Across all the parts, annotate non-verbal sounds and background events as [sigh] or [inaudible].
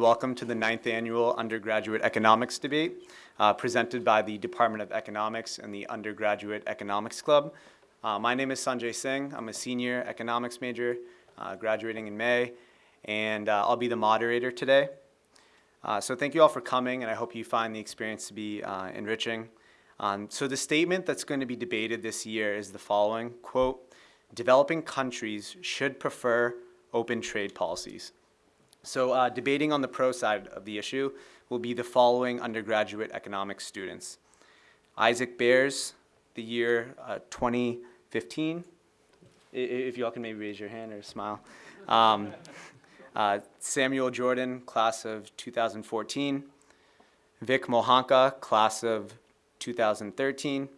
Welcome to the ninth annual undergraduate economics debate uh, presented by the Department of Economics and the Undergraduate Economics Club. Uh, my name is Sanjay Singh. I'm a senior economics major uh, graduating in May and uh, I'll be the moderator today. Uh, so thank you all for coming and I hope you find the experience to be uh, enriching. Um, so the statement that's going to be debated this year is the following, quote, developing countries should prefer open trade policies. So uh, debating on the pro side of the issue will be the following undergraduate economics students. Isaac Bears, the year uh, 2015. If y'all can maybe raise your hand or smile. Um, uh, Samuel Jordan, class of 2014. Vic Mohanka, class of 2013.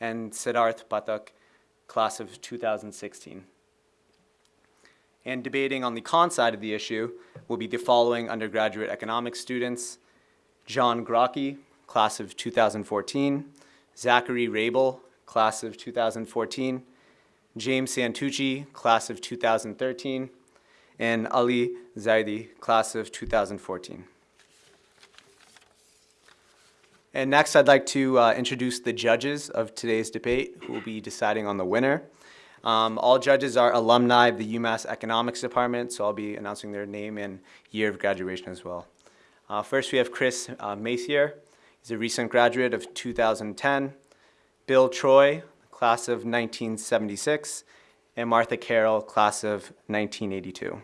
And Siddharth Pathak, class of 2016. And debating on the con side of the issue will be the following undergraduate economics students. John Grocki, class of 2014. Zachary Rabel, class of 2014. James Santucci, class of 2013. And Ali Zaidi, class of 2014. And next, I'd like to uh, introduce the judges of today's debate who will be deciding on the winner. Um, all judges are alumni of the UMass Economics Department, so I'll be announcing their name and year of graduation as well. Uh, first, we have Chris uh. He's a recent graduate of 2010. Bill Troy, class of 1976. And Martha Carroll, class of 1982.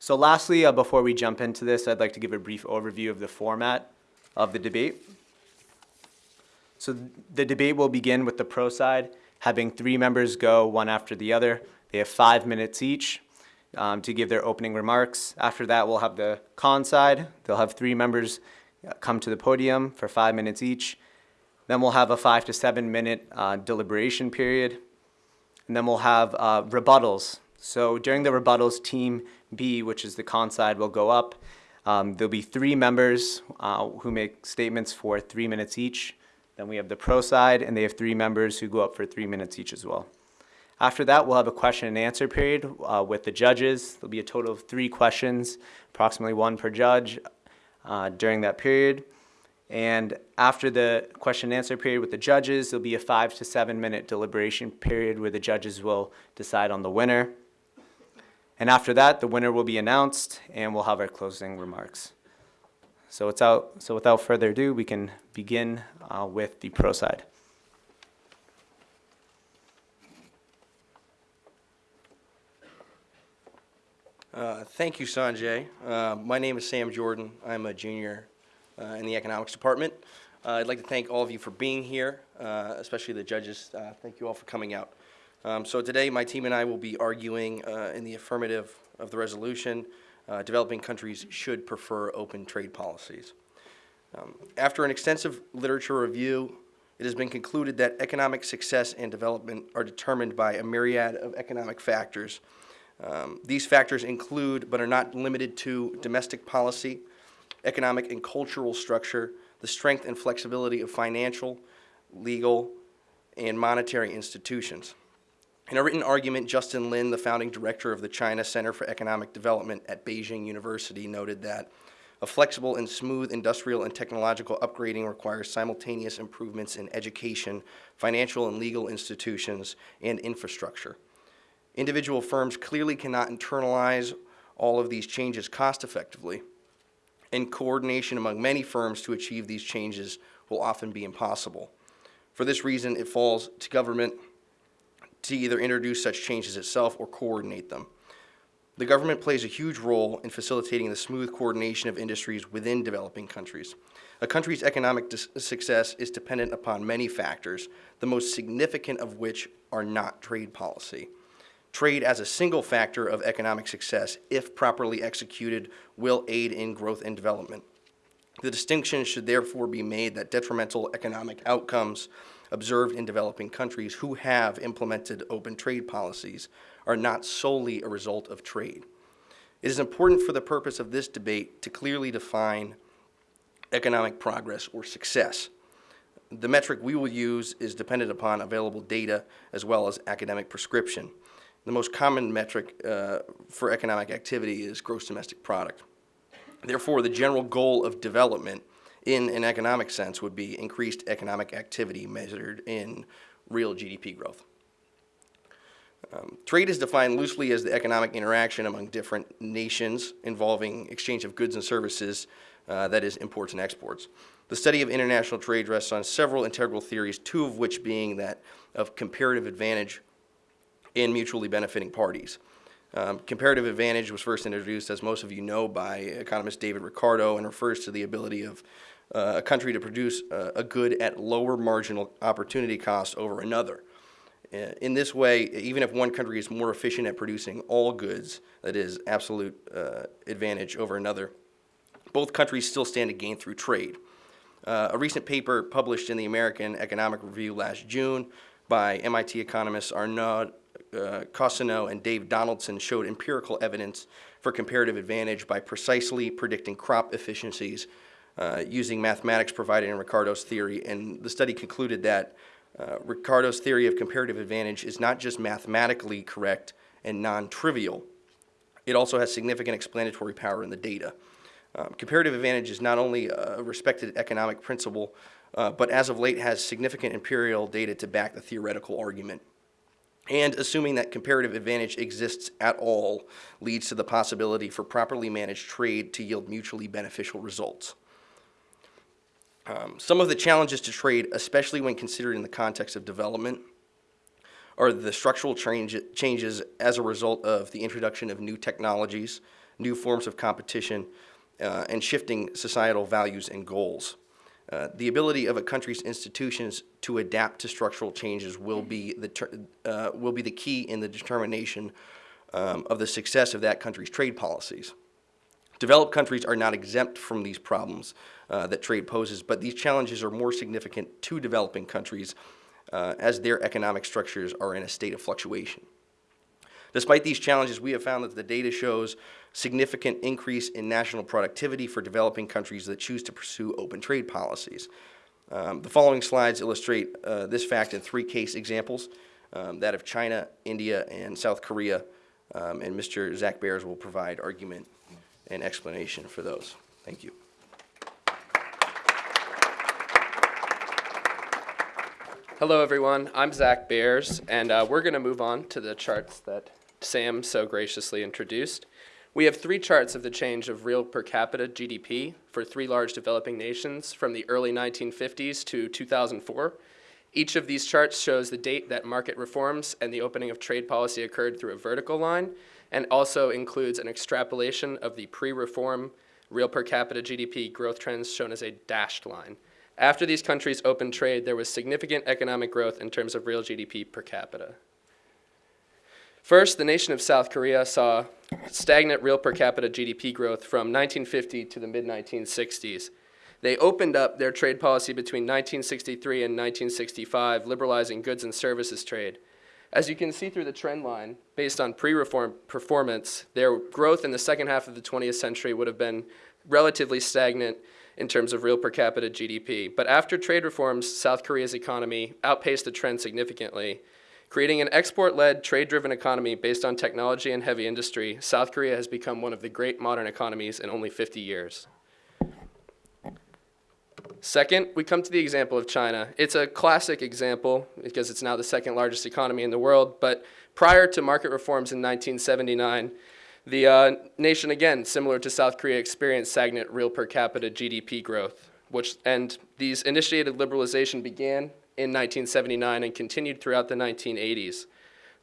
So lastly, uh, before we jump into this, I'd like to give a brief overview of the format of the debate. So the debate will begin with the pro side having three members go one after the other. They have five minutes each um, to give their opening remarks. After that, we'll have the con side. They'll have three members uh, come to the podium for five minutes each. Then we'll have a five to seven minute uh, deliberation period. And then we'll have uh, rebuttals. So during the rebuttals, team B, which is the con side, will go up. Um, there'll be three members uh, who make statements for three minutes each. Then we have the pro side, and they have three members who go up for three minutes each as well. After that, we'll have a question and answer period uh, with the judges. There'll be a total of three questions, approximately one per judge uh, during that period. And after the question and answer period with the judges, there'll be a five to seven minute deliberation period where the judges will decide on the winner. And after that, the winner will be announced and we'll have our closing remarks. So without, so without further ado, we can begin uh, with the pro side. Uh, thank you, Sanjay. Uh, my name is Sam Jordan. I'm a junior uh, in the economics department. Uh, I'd like to thank all of you for being here, uh, especially the judges. thank you all for coming out. Um, so today, my team and I will be arguing in the affirmative of the resolution uh, developing countries should prefer open trade policies. Um, after an extensive literature review, it has been concluded that economic success and development are determined by a myriad of economic factors. Um, these factors include, but are not limited to, domestic policy, economic and cultural structure, the strength and flexibility of financial, legal, and monetary institutions. In a written argument, Justin Lin, the founding director of the China Center for Economic Development at Beijing University, noted that a flexible and smooth industrial and technological upgrading requires simultaneous improvements in education, financial and legal institutions, and infrastructure. Individual firms clearly cannot internalize all of these changes cost effectively, and coordination among many firms to achieve these changes will often be impossible. For this reason, it falls to government to either introduce such changes itself or coordinate them. The government plays a huge role in facilitating the smooth coordination of industries within developing countries. A country's economic success is dependent upon many factors, the most significant of which are not trade policy. Trade as a single factor of economic success, if properly executed, will aid in growth and development. The distinction should therefore be made that detrimental economic outcomes observed in developing countries who have implemented open trade policies are not solely a result of trade. It is important for the purpose of this debate to clearly define economic progress or success. The metric we will use is dependent upon available data as well as academic prescription. The most common metric uh, for economic activity is gross domestic product. Therefore, the general goal of development in an economic sense would be increased economic activity measured in real GDP growth. Um, Trade is defined loosely as the economic interaction among different nations involving exchange of goods and services, uh, that is, imports and exports. The study of international trade rests on several integral theories, two of which being that of comparative advantage and mutually benefiting parties. Um, comparative advantage was first introduced, as most of you know, by economist David Ricardo and refers to the ability of uh, a country to produce uh, a good at lower marginal opportunity cost over another. Uh, In this way, even if one country is more efficient at producing all goods, that is absolute uh, advantage over another, both countries still stand to gain through trade. Uh, a recent paper published in the American Economic Review last June by MIT economists Arnaud uh, and Dave Donaldson showed empirical evidence for comparative advantage by precisely predicting crop efficiencies uh, using mathematics provided in Ricardo's theory. And the study concluded that uh, Ricardo's theory of comparative advantage is not just mathematically correct and non-trivial, it also has significant explanatory power in the data. Um, comparative advantage is not only a respected economic principle, uh, but as of late has significant imperial data to back the theoretical argument. And assuming that comparative advantage exists at all leads to the possibility for properly managed trade to yield mutually beneficial results. Um, some of the challenges to trade, especially when considered in the context of development, are the structural change, changes as a result of the introduction of new technologies, new forms of competition, uh, and shifting societal values and goals. Uh, the ability of a country's institutions to adapt to structural changes will be the, uh, will be the key in the determination um, of the success of that country's trade policies. Developed countries are not exempt from these problems uh, that trade poses, but these challenges are more significant to developing countries uh, as their economic structures are in a state of fluctuation. Despite these challenges, we have found that the data shows significant increase in national productivity for developing countries that choose to pursue open trade policies. Um, the following slides illustrate uh, this fact in three case examples, um, that of China, India, and South Korea, um, and Mr. Zach Bears will provide argument and explanation for those. Thank you. Hello, everyone. I'm Zach Bears, and uh, we're going to move on to the charts that Sam so graciously introduced. We have three charts of the change of real per capita GDP for three large developing nations from the early 1950s to 2004. Each of these charts shows the date that market reforms and the opening of trade policy occurred through a vertical line, and also includes an extrapolation of the pre-reform real per capita GDP growth trends shown as a dashed line. After these countries opened trade, there was significant economic growth in terms of real GDP per capita. First, the nation of South Korea saw stagnant real per capita GDP growth from 1950 to the mid 1960s. They opened up their trade policy between 1963 and 1965, liberalizing goods and services trade. As you can see through the trend line, based on pre-reform performance, their growth in the second half of the 20th century would have been relatively stagnant in terms of real per capita GDP. But after trade reforms, South Korea's economy outpaced the trend significantly. Creating an export-led, trade-driven economy based on technology and heavy industry, South Korea has become one of the great modern economies in only 50 years. Second, we come to the example of China. It's a classic example because it's now the second largest economy in the world, but prior to market reforms in 1979, the uh, nation, again, similar to South Korea, experienced stagnant real per capita GDP growth, which, and these initiated liberalization began in 1979 and continued throughout the 1980s.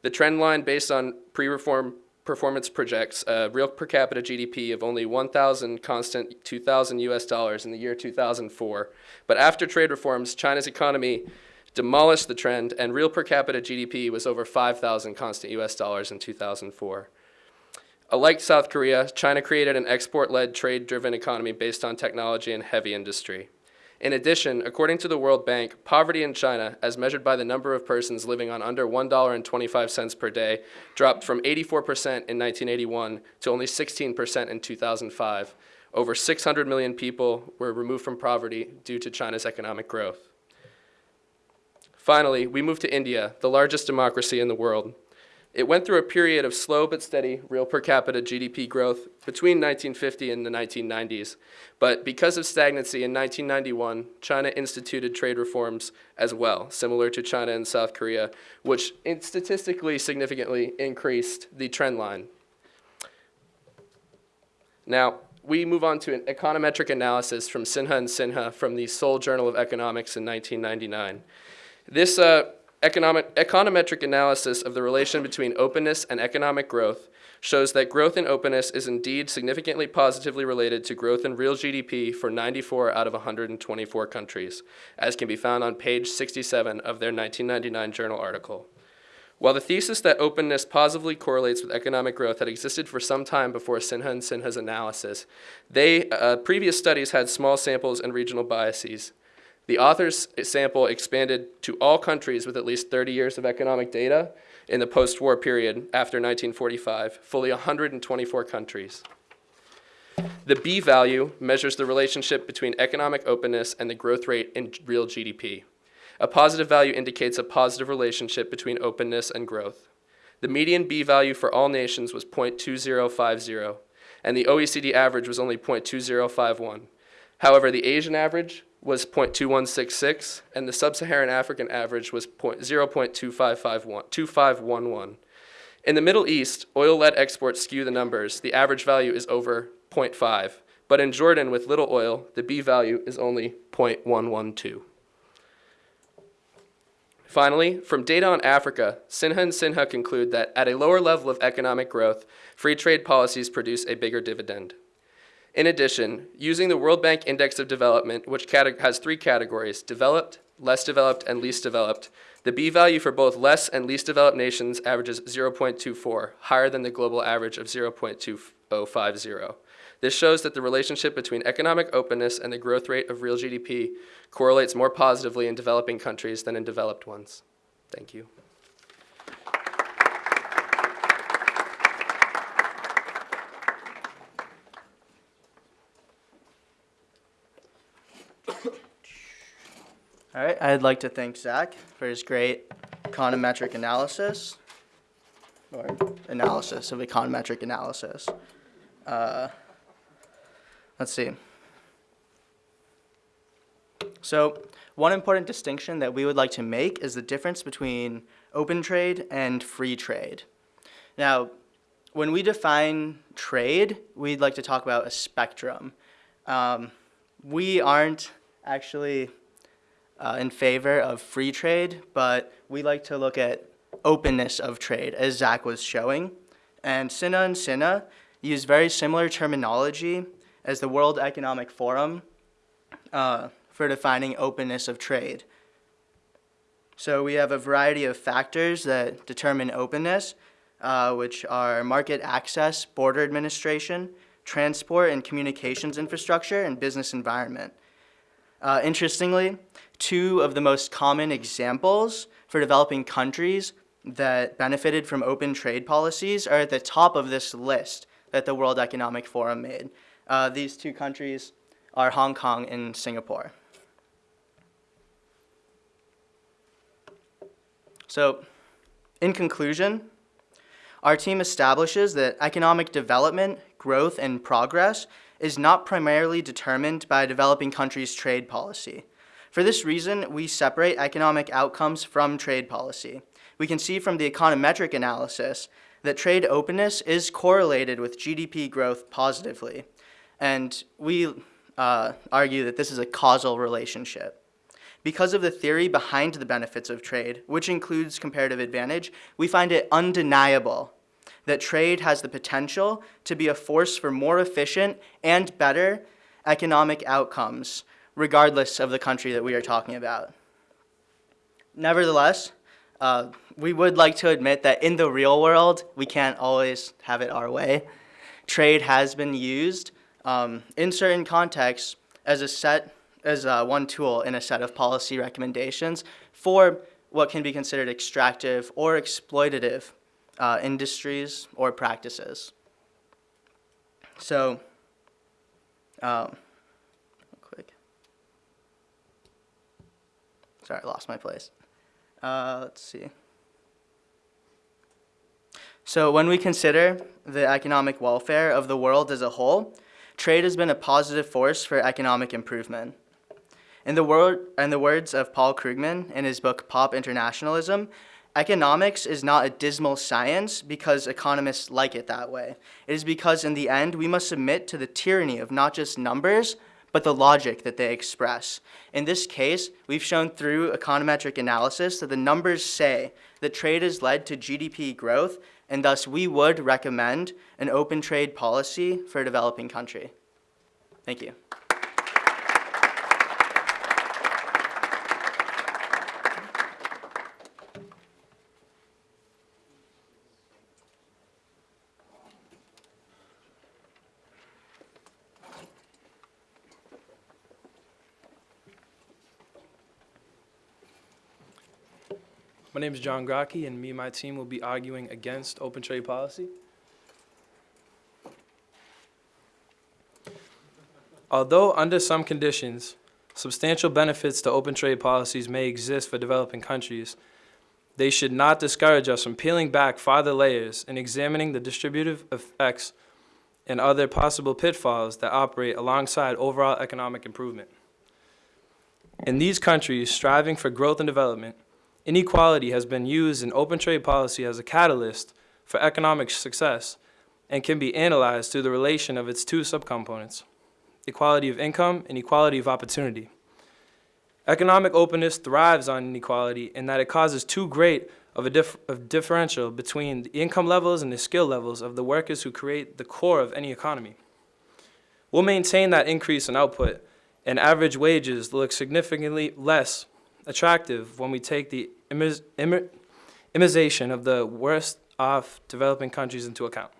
The trend line based on pre-reform performance projects a real per capita GDP of only 1,000 constant 2,000 US dollars in the year 2004. But after trade reforms, China's economy demolished the trend and real per capita GDP was over 5,000 constant US dollars in 2004. Uh, like South Korea, China created an export-led, trade-driven economy based on technology and heavy industry. In addition, according to the World Bank, poverty in China, as measured by the number of persons living on under $1.25 per day, dropped from 84% in 1981 to only 16% in 2005. Over 600 million people were removed from poverty due to China's economic growth. Finally, we move to India, the largest democracy in the world. It went through a period of slow but steady real per capita GDP growth between 1950 and the 1990s. But because of stagnancy in 1991, China instituted trade reforms as well, similar to China and South Korea, which statistically significantly increased the trend line. Now, we move on to an econometric analysis from Sinha and Sinha from the Seoul Journal of Economics in 1999. This uh, economic, econometric analysis of the relation between openness and economic growth shows that growth in openness is indeed significantly positively related to growth in real GDP for 94 out of 124 countries, as can be found on page 67 of their 1999 journal article. While the thesis that openness positively correlates with economic growth had existed for some time before Sinha and Sinha's analysis, they, uh, previous studies had small samples and regional biases. The author's sample expanded to all countries with at least 30 years of economic data in the post-war period after 1945, fully 124 countries. The B value measures the relationship between economic openness and the growth rate in real GDP. A positive value indicates a positive relationship between openness and growth. The median B value for all nations was 0.2050, and the OECD average was only 0.2051. However, the Asian average was 0.2166, and the sub-Saharan African average was 0.2551 In the Middle East, oil-led exports skew the numbers. The average value is over 0.5, but in Jordan with little oil, the B value is only 0.112. Finally, from data on Africa, Sinha and Sinha conclude that at a lower level of economic growth, free trade policies produce a bigger dividend. In addition, using the World Bank Index of Development, which has three categories developed, less developed, and least developed, the B value for both less and least developed nations averages 0.24, higher than the global average of 0.2050. This shows that the relationship between economic openness and the growth rate of real GDP correlates more positively in developing countries than in developed ones. Thank you. All right, I'd like to thank Zach for his great econometric analysis, or analysis of econometric analysis. Uh, let's see. So, one important distinction that we would like to make is the difference between open trade and free trade. Now, when we define trade, we'd like to talk about a spectrum. Um, we aren't actually uh, in favor of free trade, but we like to look at openness of trade, as Zach was showing. And Sinha and Sinha use very similar terminology as the World Economic Forum uh, for defining openness of trade. So we have a variety of factors that determine openness, uh, which are market access, border administration, transport and communications infrastructure, and business environment. Uh, interestingly, two of the most common examples for developing countries that benefited from open trade policies are at the top of this list that the World Economic Forum made. Uh, these two countries are Hong Kong and Singapore. So, in conclusion, our team establishes that economic development, growth, and progress is not primarily determined by a developing country's trade policy. For this reason, we separate economic outcomes from trade policy. We can see from the econometric analysis that trade openness is correlated with GDP growth positively. And we uh, argue that this is a causal relationship. Because of the theory behind the benefits of trade, which includes comparative advantage, we find it undeniable that trade has the potential to be a force for more efficient and better economic outcomes, regardless of the country that we are talking about. Nevertheless, uh, we would like to admit that in the real world, we can't always have it our way. Trade has been used um, in certain contexts as a set, as uh, one tool in a set of policy recommendations for what can be considered extractive or exploitative uh, industries or practices. So, um, quick. Sorry, I lost my place. Uh, let's see. So when we consider the economic welfare of the world as a whole, trade has been a positive force for economic improvement. In the, word, in the words of Paul Krugman in his book Pop Internationalism, economics is not a dismal science because economists like it that way. It is because in the end we must submit to the tyranny of not just numbers, but the logic that they express. In this case, we've shown through econometric analysis that the numbers say that trade has led to GDP growth, and thus we would recommend an open trade policy for a developing country. Thank you. My name is John Grocke, and me and my team will be arguing against open trade policy. Although under some conditions, substantial benefits to open trade policies may exist for developing countries, they should not discourage us from peeling back farther layers and examining the distributive effects and other possible pitfalls that operate alongside overall economic improvement. In these countries striving for growth and development, Inequality has been used in open trade policy as a catalyst for economic success and can be analyzed through the relation of its two subcomponents, equality of income and equality of opportunity. Economic openness thrives on inequality in that it causes too great of a dif of differential between the income levels and the skill levels of the workers who create the core of any economy. We'll maintain that increase in output and average wages look significantly less attractive when we take the imization of the worst off developing countries into account.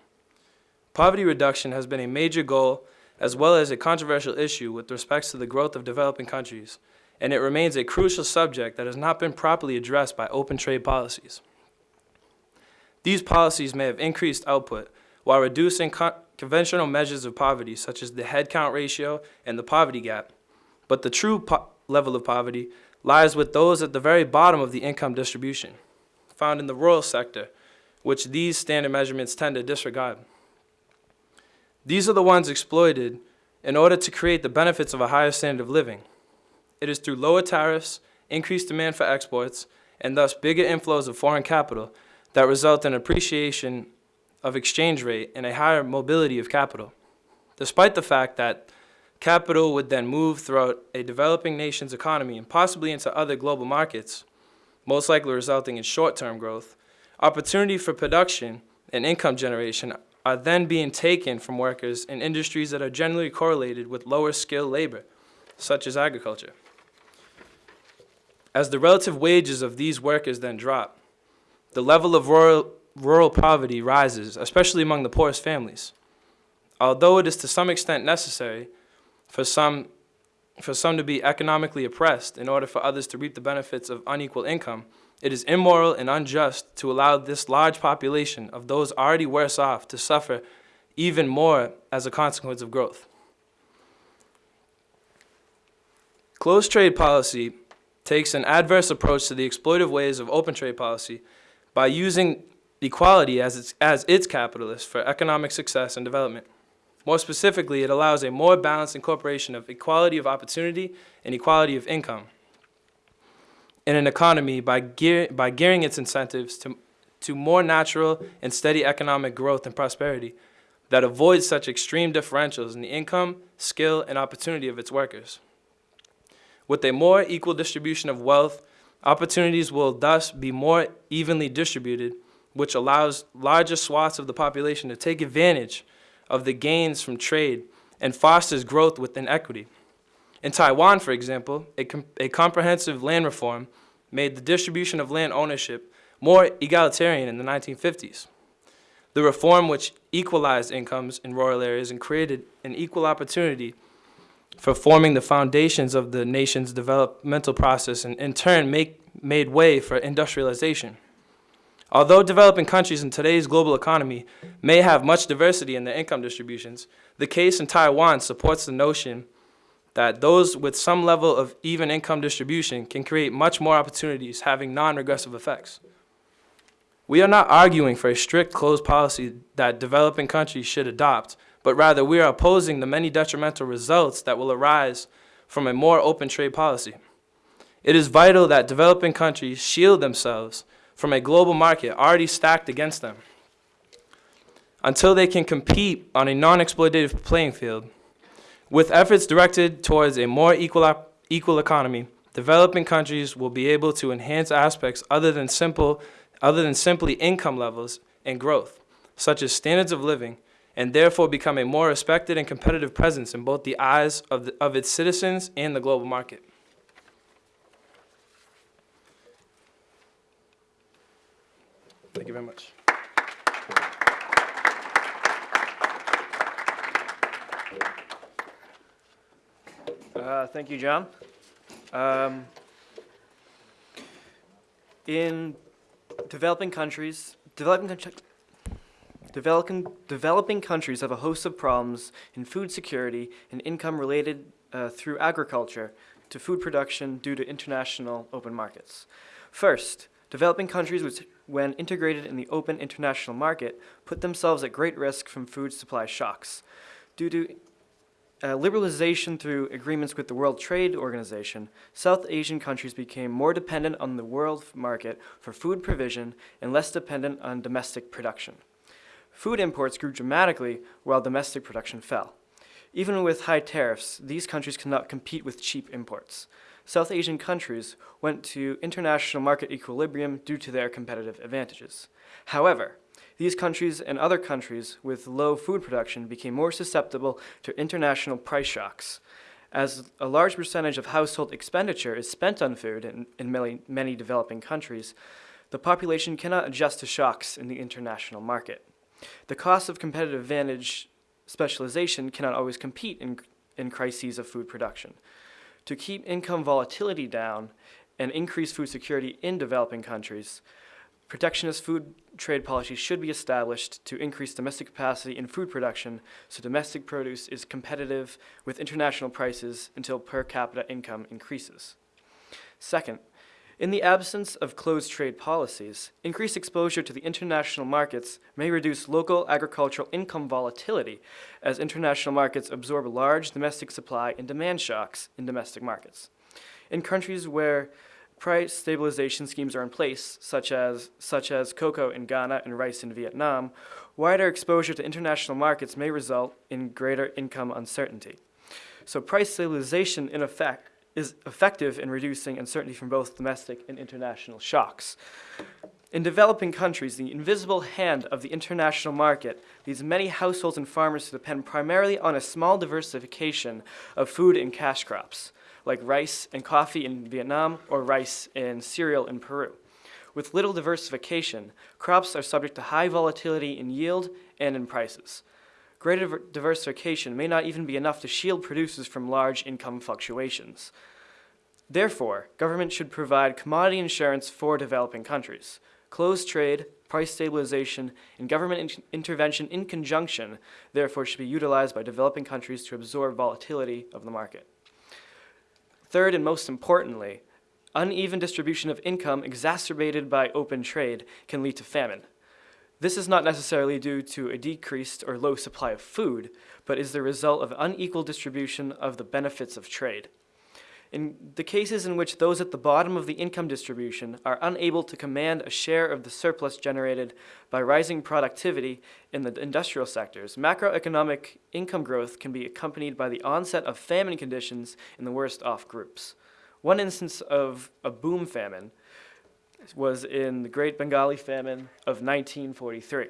Poverty reduction has been a major goal as well as a controversial issue with respect to the growth of developing countries, and it remains a crucial subject that has not been properly addressed by open trade policies. These policies may have increased output while reducing con- conventional measures of poverty, such as the headcount ratio and the poverty gap, but the true level of poverty lies with those at the very bottom of the income distribution, found in the rural sector, which these standard measurements tend to disregard. These are the ones exploited in order to create the benefits of a higher standard of living. It is through lower tariffs, increased demand for exports, and thus bigger inflows of foreign capital that result in appreciation of exchange rate and a higher mobility of capital. Despite the fact that Capital would then move throughout a developing nation's economy and possibly into other global markets, most likely resulting in short-term growth. Opportunity for production and income generation are then being taken from workers in industries that are generally correlated with lower skilled labor, such as agriculture. As the relative wages of these workers then drop, the level of rural, rural poverty rises, especially among the poorest families. Although it is to some extent necessary, for some, for some to be economically oppressed in order for others to reap the benefits of unequal income, it is immoral and unjust to allow this large population of those already worse off to suffer even more as a consequence of growth. Closed trade policy takes an adverse approach to the exploitive ways of open trade policy by using equality as its, as its capitalist for economic success and development. More specifically, it allows a more balanced incorporation of equality of opportunity and equality of income in an economy by, gear, by gearing its incentives to, to more natural and steady economic growth and prosperity that avoids such extreme differentials in the income, skill, and opportunity of its workers. With a more equal distribution of wealth, opportunities will thus be more evenly distributed, which allows larger swaths of the population to take advantage of the gains from trade and fosters growth within equity. In Taiwan, for example, a, com a comprehensive land reform made the distribution of land ownership more egalitarian in the 1950s. The reform which equalized incomes in rural areas and created an equal opportunity for forming the foundations of the nation's developmental process and in turn make, made way for industrialization. Although developing countries in today's global economy may have much diversity in their income distributions, the case in Taiwan supports the notion that those with some level of even income distribution can create much more opportunities having non-regressive effects. We are not arguing for a strict closed policy that developing countries should adopt, but rather we are opposing the many detrimental results that will arise from a more open trade policy. It is vital that developing countries shield themselves from a global market already stacked against them until they can compete on a non-exploitative playing field. With efforts directed towards a more equal, equal economy, developing countries will be able to enhance aspects other than simple, other than simply income levels and growth, such as standards of living, and therefore become a more respected and competitive presence in both the eyes of, the, of its citizens and the global market. Thank you very much. Uh, Thank you, John. Um, In developing countries, developing, country- developing, developing countries have a host of problems in food security and income related uh, through agriculture to food production due to international open markets. First, developing countries which, when integrated in the open international market, put themselves at great risk from food supply shocks. Due to uh, liberalization through agreements with the World Trade Organization, South Asian countries became more dependent on the world market for food provision and less dependent on domestic production. Food imports grew dramatically while domestic production fell. Even with high tariffs, these countries cannot compete with cheap imports. South Asian countries went to international market equilibrium due to their competitive advantages. However, these countries and other countries with low food production became more susceptible to international price shocks. As a large percentage of household expenditure is spent on food in, in many, many developing countries, the population cannot adjust to shocks in the international market. The cost of competitive advantage specialization cannot always compete in, in crises of food production. To keep income volatility down and increase food security in developing countries, Protectionist food trade policies should be established to increase domestic capacity in food production so domestic produce is competitive with international prices until per capita income increases. Second, in the absence of closed trade policies, increased exposure to the international markets may reduce local agricultural income volatility as international markets absorb large domestic supply and demand shocks in domestic markets. In countries where price stabilization schemes are in place, such as, such as cocoa in Ghana and rice in Vietnam, wider exposure to international markets may result in greater income uncertainty. So price stabilization in effect is effective in reducing uncertainty from both domestic and international shocks. In developing countries, the invisible hand of the international market leads many households and farmers to depend primarily on a small diversification of food and cash crops like rice and coffee in Vietnam or rice and cereal in Peru. With little diversification, crops are subject to high volatility in yield and in prices. Greater diversification may not even be enough to shield producers from large income fluctuations. Therefore, government should provide commodity insurance for developing countries. Closed trade, price stabilization, and government in- intervention in conjunction, therefore, should be utilized by developing countries to absorb volatility of the market. Third, and most importantly, uneven distribution of income exacerbated by open trade can lead to famine. This is not necessarily due to a decreased or low supply of food, but is the result of unequal distribution of the benefits of trade. In the cases in which those at the bottom of the income distribution are unable to command a share of the surplus generated by rising productivity in the industrial sectors, macroeconomic income growth can be accompanied by the onset of famine conditions in the worst off groups. One instance of a boom famine was in the Great Bengali Famine of 1943,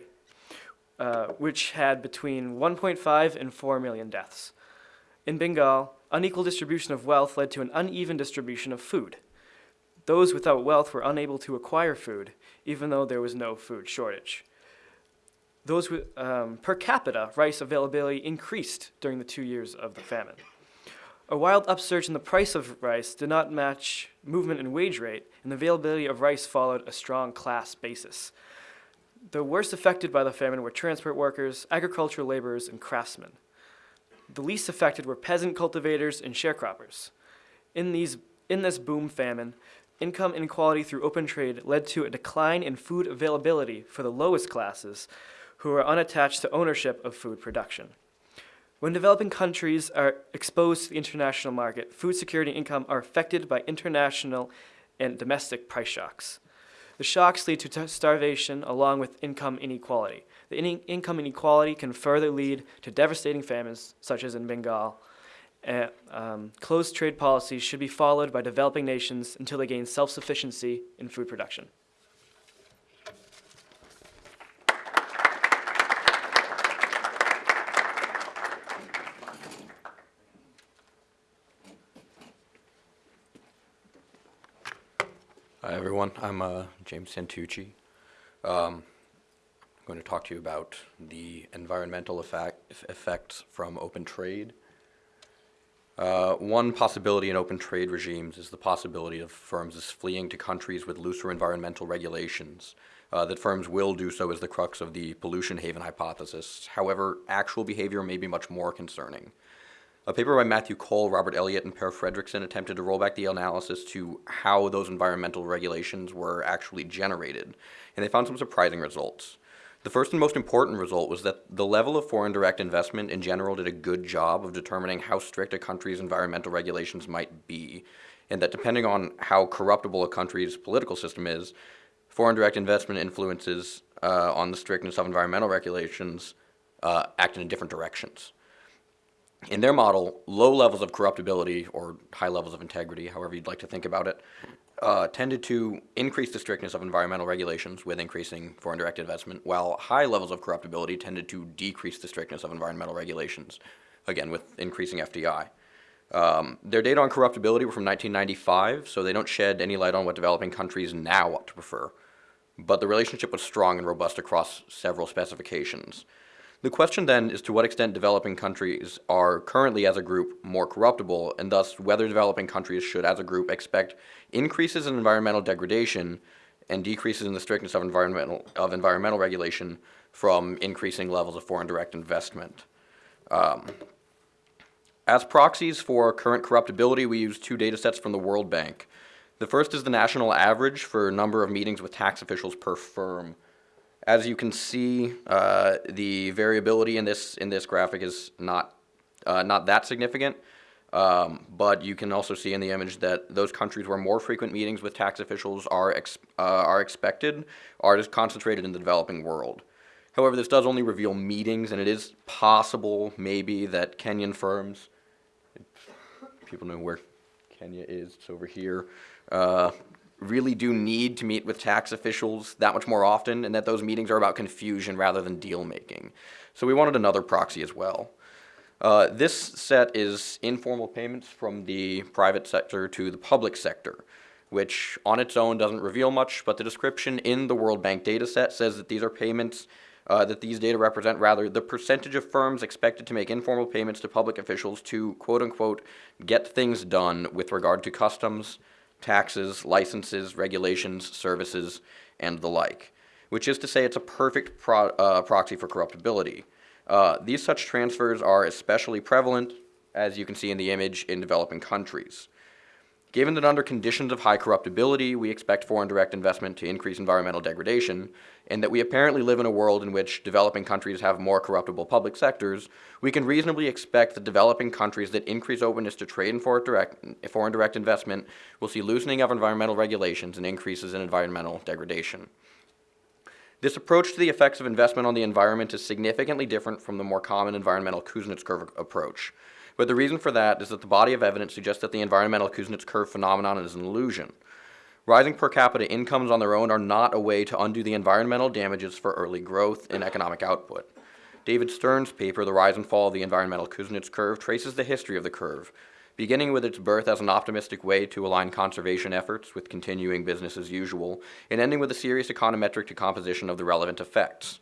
uh, which had between 1.5 and 4 million deaths. In Bengal, unequal distribution of wealth led to an uneven distribution of food. Those without wealth were unable to acquire food, even though there was no food shortage. Those with, um, per capita rice availability increased during the two years of the famine. A wild upsurge in the price of rice did not match movement in wage rate, and the availability of rice followed a strong class basis. The worst affected by the famine were transport workers, agricultural laborers, and craftsmen. The least affected were peasant cultivators and sharecroppers. In, these, in this boom famine, income inequality through open trade led to a decline in food availability for the lowest classes who are unattached to ownership of food production. When developing countries are exposed to the international market, food security and income are affected by international and domestic price shocks. The shocks lead to starvation along with income inequality. The in- income inequality can further lead to devastating famines, such as in Bengal. Uh, um, closed trade policies should be followed by developing nations until they gain self sufficiency in food production. Everyone. I'm uh, James Santucci. Um, I'm going to talk to you about the environmental effect, effects from open trade. Uh, one possibility in open trade regimes is the possibility of firms fleeing to countries with looser environmental regulations. Uh, that firms will do so is the crux of the pollution haven hypothesis. However, actual behavior may be much more concerning. A paper by Matthew Cole, Robert Elliott, and Per Fredriksson attempted to roll back the analysis to how those environmental regulations were actually generated, and they found some surprising results. The first and most important result was that the level of foreign direct investment in general did a good job of determining how strict a country's environmental regulations might be, and that depending on how corruptible a country's political system is, foreign direct investment influences uh, on the strictness of environmental regulations uh, act in different directions. In their model, low levels of corruptibility or high levels of integrity, however you'd like to think about it, uh, tended to increase the strictness of environmental regulations with increasing foreign direct investment, while high levels of corruptibility tended to decrease the strictness of environmental regulations, again with increasing FDI. Um, their data on corruptibility were from 1995, so they don't shed any light on what developing countries now ought to prefer. But the relationship was strong and robust across several specifications. The question then is to what extent developing countries are currently as a group more corruptible, and thus whether developing countries should as a group expect increases in environmental degradation and decreases in the strictness of environmental, of environmental regulation from increasing levels of foreign direct investment. Um, as proxies for current corruptibility, we use two data sets from the World Bank. The first is the national average for number of meetings with tax officials per firm. As you can see, uh, the variability in this in this graphic is not uh, not that significant, um, but you can also see in the image that those countries where more frequent meetings with tax officials are ex uh, are expected are just concentrated in the developing world. However, this does only reveal meetings, and it is possible, maybe, that Kenyan firms, people know where Kenya is, it's over here, uh, really do need to meet with tax officials that much more often, and that those meetings are about confusion rather than deal making. So we wanted another proxy as well. Uh, this set is informal payments from the private sector to the public sector, which on its own doesn't reveal much, but the description in the World Bank data set says that these are payments uh, that these data represent rather the percentage of firms expected to make informal payments to public officials to quote unquote get things done with regard to customs, taxes, licenses, regulations, services, and the like, which is to say it's a perfect pro- uh, proxy for corruptibility. Uh, these such transfers are especially prevalent, as you can see in the image, in developing countries. Given that under conditions of high corruptibility, we expect foreign direct investment to increase environmental degradation, and that we apparently live in a world in which developing countries have more corruptible public sectors, we can reasonably expect that developing countries that increase openness to trade and foreign direct, foreign direct investment will see loosening of environmental regulations and increases in environmental degradation. This approach to the effects of investment on the environment is significantly different from the more common environmental Kuznets curve approach. But the reason for that is that the body of evidence suggests that the environmental Kuznets curve phenomenon is an illusion. Rising per capita incomes on their own are not a way to undo the environmental damages for early growth in economic output. David Stern's paper, The Rise and Fall of the Environmental Kuznets Curve, traces the history of the curve, beginning with its birth as an optimistic way to align conservation efforts with continuing business as usual, and ending with a serious econometric decomposition of the relevant effects.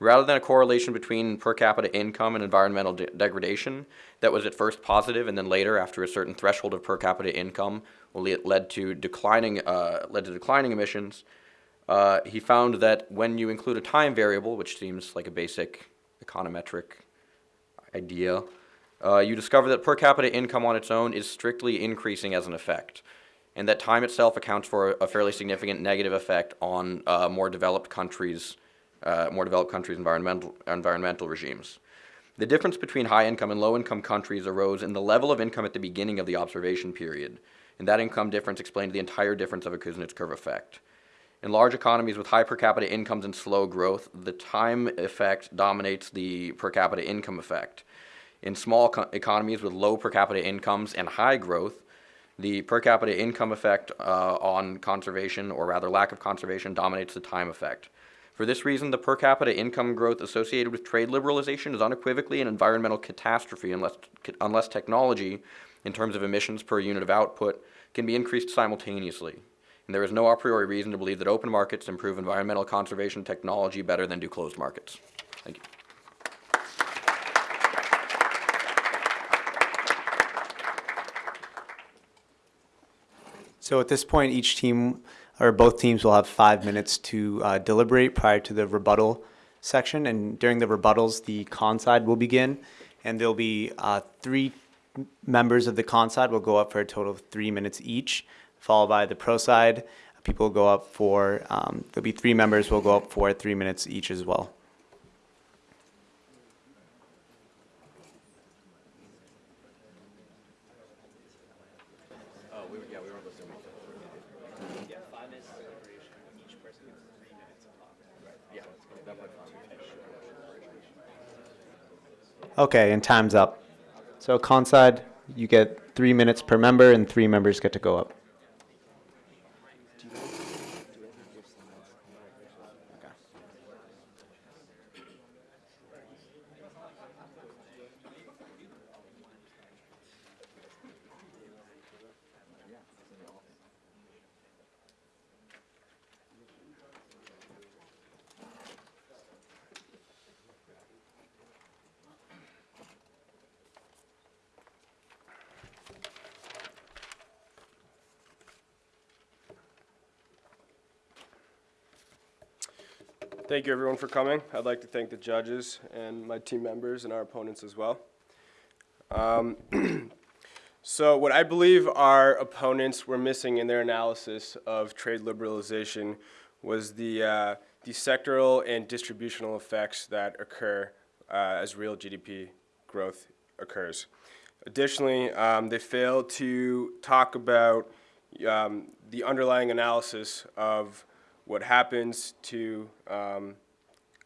Rather than a correlation between per capita income and environmental de- degradation that was at first positive and then later, after a certain threshold of per capita income, led to declining uh, led to declining emissions. Uh, he found that when you include a time variable, which seems like a basic econometric idea, uh, you discover that per capita income on its own is strictly increasing as an effect. and that time itself accounts for a fairly significant negative effect on uh, more developed countries, uh, more developed countries' environmental environmental regimes. The difference between high-income and low-income countries arose in the level of income at the beginning of the observation period, and that income difference explained the entire difference of a Kuznets curve effect. In large economies with high per capita incomes and slow growth, the time effect dominates the per capita income effect. In small co- economies with low per capita incomes and high growth, the per capita income effect uh, on conservation, or rather lack of conservation, dominates the time effect. For this reason, the per capita income growth associated with trade liberalization is unequivocally an environmental catastrophe unless, unless technology, in terms of emissions per unit of output, can be increased simultaneously. And there is no a priori reason to believe that open markets improve environmental conservation technology better than do closed markets. Thank you. So at this point, each team, or both teams will have five minutes to uh, deliberate prior to the rebuttal section. And during the rebuttals, the con side will begin. And there'll be uh, three members of the con side will go up for a total of three minutes each, followed by the pro side. People will go up for, um, there'll be three members will go up for three minutes each as well. Okay, and time's up. So con side, you get three minutes per member and three members get to go up. Thank you, everyone, for coming. I'd like to thank the judges and my team members and our opponents as well. Um, [clears throat] so, what I believe our opponents were missing in their analysis of trade liberalization was the, uh, the sectoral and distributional effects that occur uh, as real GDP growth occurs. Additionally, um, they failed to talk about um, the underlying analysis of what happens to um,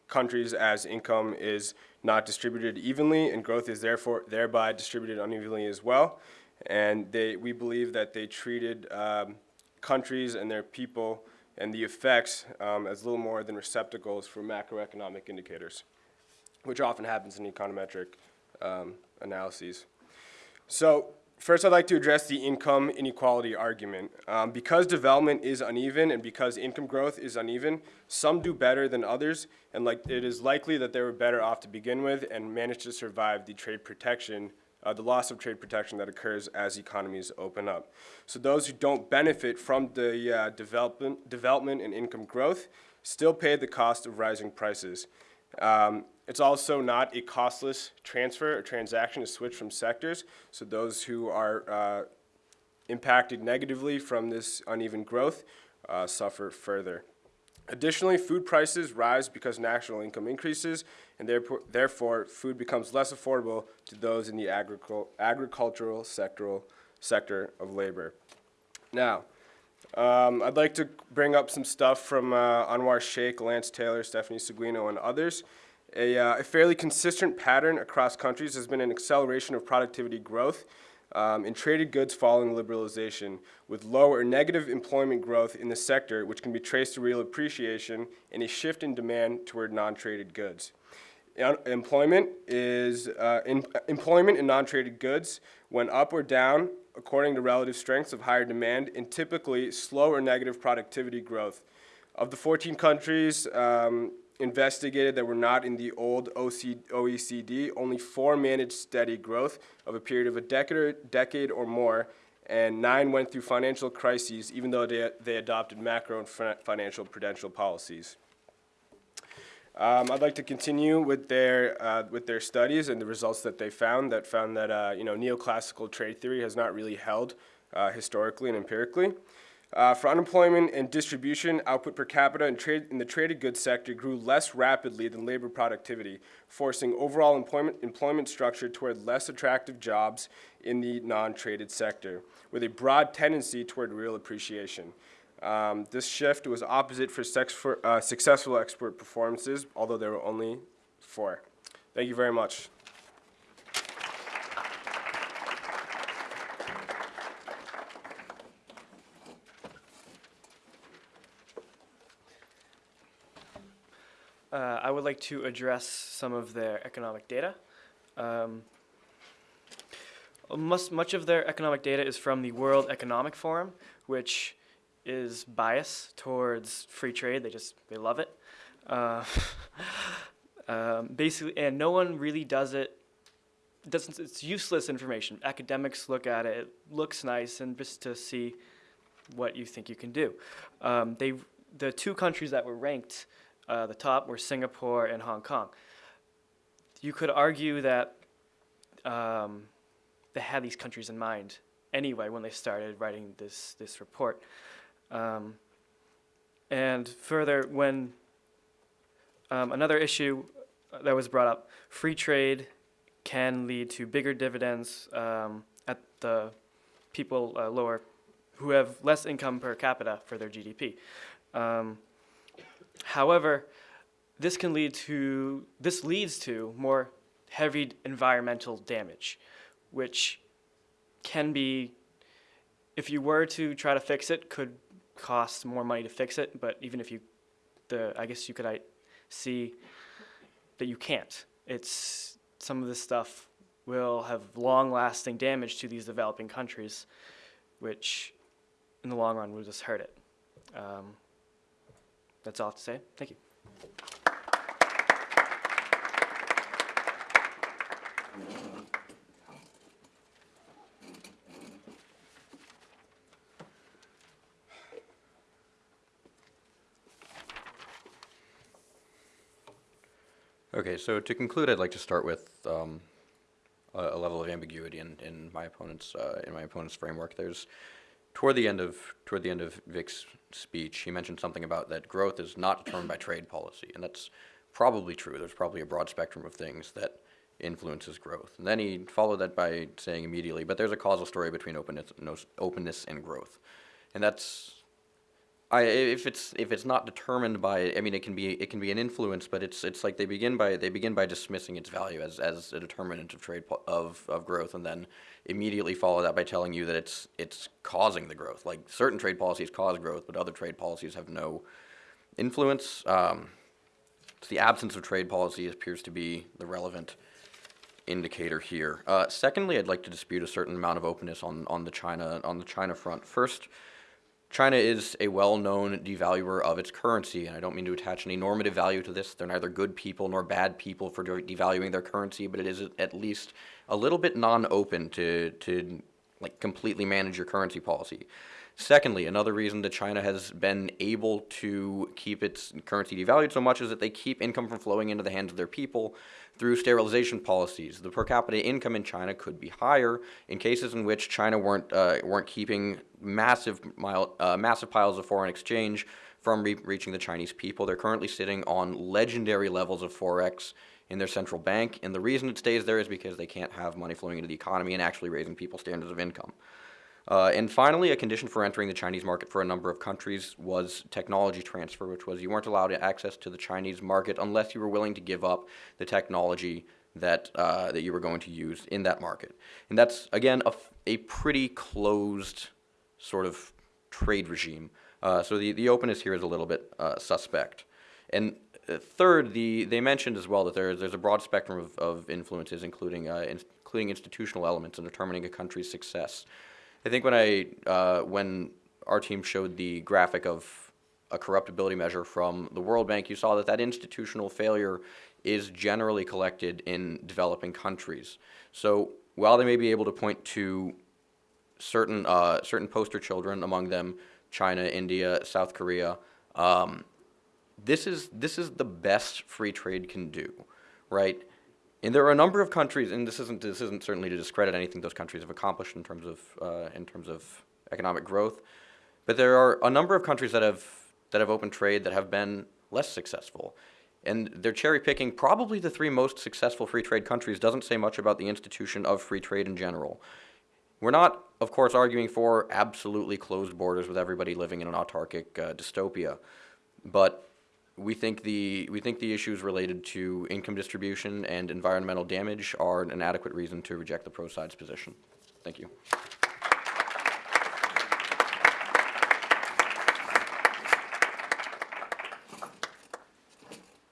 countries as income is not distributed evenly and growth is therefore thereby distributed unevenly as well. And they, we believe that they treated um, countries and their people and the effects um, as little more than receptacles for macroeconomic indicators, which often happens in econometric um, analyses. So First, I'd like to address the income inequality argument. Um, because development is uneven and because income growth is uneven, some do better than others, and like it is likely that they were better off to begin with and managed to survive the trade protection, uh, the loss of trade protection that occurs as economies open up. So those who don't benefit from the uh, development, development and income growth still pay the cost of rising prices. Um, it's also not a costless transfer or transaction to switch from sectors. So those who are uh, impacted negatively from this uneven growth uh, suffer further. Additionally, food prices rise because national income increases, and therefore, therefore food becomes less affordable to those in the agricul- agricultural sectoral sector of labor. Now, um, I'd like to bring up some stuff from uh, Anwar Shaikh, Lance Taylor, Stephanie Seguino, and others. A, uh, a, fairly consistent pattern across countries has been an acceleration of productivity growth um, in traded goods following liberalization, with low or negative employment growth in the sector, which can be traced to real appreciation and a shift in demand toward non-traded goods. employment is uh, in, employment in non-traded goods went up or down according to relative strengths of higher demand and typically slow or negative productivity growth. Of the 14 countries um, investigated that were not in the old OECD, only four managed steady growth of a period of a decade or, decade or more, and nine went through financial crises, even though they, they adopted macro and financial prudential policies. Um, I'd like to continue with their uh, with their studies and the results that they found. That found that uh, you know neoclassical trade theory has not really held uh, historically and empirically. Uh, for unemployment and distribution, output per capita in, trade, in the traded goods sector grew less rapidly than labor productivity, forcing overall employment, employment structure toward less attractive jobs in the non-traded sector, with a broad tendency toward real appreciation. Um, this shift was opposite for, for uh, successful export performances, although there were only four. Thank you very much. Uh, I would like to address some of their economic data. Um, much of their economic data is from the World Economic Forum, which is biased towards free trade. They just they love it. Uh, [laughs] um, basically, and no one really does it. Doesn't it's useless information. Academics look at it. It looks nice, and just to see what you think you can do. Um, they the two countries that were ranked uh, the top were Singapore and Hong Kong. You could argue that um, they had these countries in mind anyway when they started writing this this report. Um, and further, when um, another issue that was brought up, free trade can lead to bigger dividends um, at the people uh, lower who have less income per capita for their GDP. Um, however, this can lead to this leads to more heavy environmental damage, which can be, if you were to try to fix it, could cost more money to fix it. But even if you, the I guess you could I, see that you can't. It's some of this stuff will have long-lasting damage to these developing countries, which in the long run will just hurt it. Um, that's all I have to say. Thank you. Okay, so to conclude, I'd like to start with um, a, level of ambiguity in, in my opponent's uh, in my opponent's framework. There's toward the end of toward the end of Vic's speech, he mentioned something about that growth is not determined by trade policy, and that's probably true. There's probably a broad spectrum of things that influences growth. And then he followed that by saying immediately, but there's a causal story between openness, openness and growth, and that's I, if it's if it's not determined by, I mean, it can be it can be an influence, but it's it's like they begin by they begin by dismissing its value as, as a determinant of trade of of growth, and then immediately follow that by telling you that it's it's causing the growth. Like certain trade policies cause growth, but other trade policies have no influence. Um, the absence of trade policy appears to be the relevant indicator here. Uh, secondly, I'd like to dispute a certain amount of openness on on the China on the China front. First. China is a well-known devaluer of its currency, and I don't mean to attach any normative value to this. They're neither good people nor bad people for devaluing their currency, but it is at least a little bit non-open to to like completely manage your currency policy. Secondly, another reason that China has been able to keep its currency devalued so much is that they keep income from flowing into the hands of their people through sterilization policies. The per capita income in China could be higher in cases in which China weren't uh, weren't keeping massive mile, uh, massive piles of foreign exchange from re- reaching the Chinese people. They're currently sitting on legendary levels of forex in their central bank, and the reason it stays there is because they can't have money flowing into the economy and actually raising people's standards of income. Uh, and finally, a condition for entering the Chinese market for a number of countries was technology transfer, which was you weren't allowed access to the Chinese market unless you were willing to give up the technology that uh, that you were going to use in that market. And that's again a, a pretty closed sort of trade regime. Uh, so the, the openness here is a little bit uh, suspect. And uh, third, the, they mentioned as well that there, there's a broad spectrum of, of influences, including, uh, in, including institutional elements in determining a country's success. I think when I uh, when our team showed the graphic of a corruptibility measure from the World Bank, you saw that that institutional failure is generally collected in developing countries. So while they may be able to point to certain uh, certain poster children, among them China, India, South Korea, um, this is this is the best free trade can do, right? And there are a number of countries, and this isn't this isn't certainly to discredit anything those countries have accomplished in terms of uh, in terms of economic growth, but there are a number of countries that have that have open trade that have been less successful, and they're cherry picking probably the three most successful free trade countries doesn't say much about the institution of free trade in general. We're not, of course, arguing for absolutely closed borders with everybody living in an autarkic uh, dystopia, but we think the we think the issues related to income distribution and environmental damage are an adequate reason to reject the pro side's position. Thank you.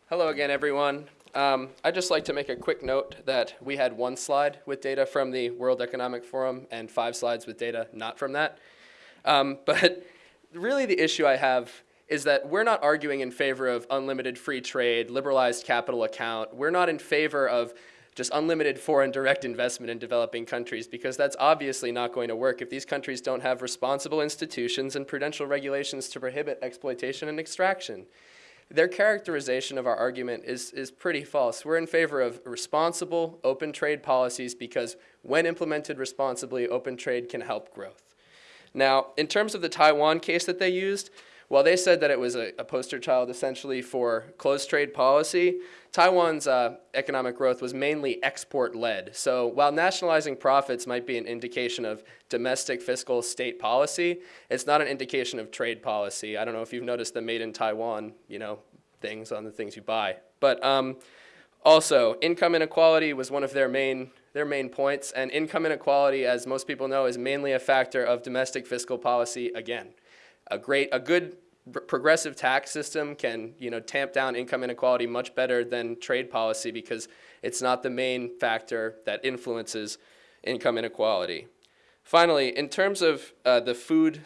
Hello again, everyone. Um, I'd just like to make a quick note that we had one slide with data from the World Economic Forum and five slides with data not from that. Um, [laughs] but really the issue I have is that we're not arguing in favor of unlimited free trade, liberalized capital account. We're not in favor of just unlimited foreign direct investment in developing countries because that's obviously not going to work if these countries don't have responsible institutions and prudential regulations to prohibit exploitation and extraction their characterization of our argument is, is pretty false. We're in favor of responsible open trade policies because when implemented responsibly, open trade can help growth. Now, in terms of the Taiwan case that they used, while they said that it was a, a poster child essentially for closed trade policy, Taiwan's uh, economic growth was mainly export led. So while nationalizing profits might be an indication of domestic fiscal state policy, it's not an indication of trade policy. I don't know if you've noticed the made in Taiwan, you know, things on the things you buy. But um, also, income inequality was one of their main their main points, and income inequality, as most people know, is mainly a factor of domestic fiscal policy again. A great, a good progressive tax system can you know tamp down income inequality much better than trade policy because it's not the main factor that influences income inequality. Finally, in terms of uh, the food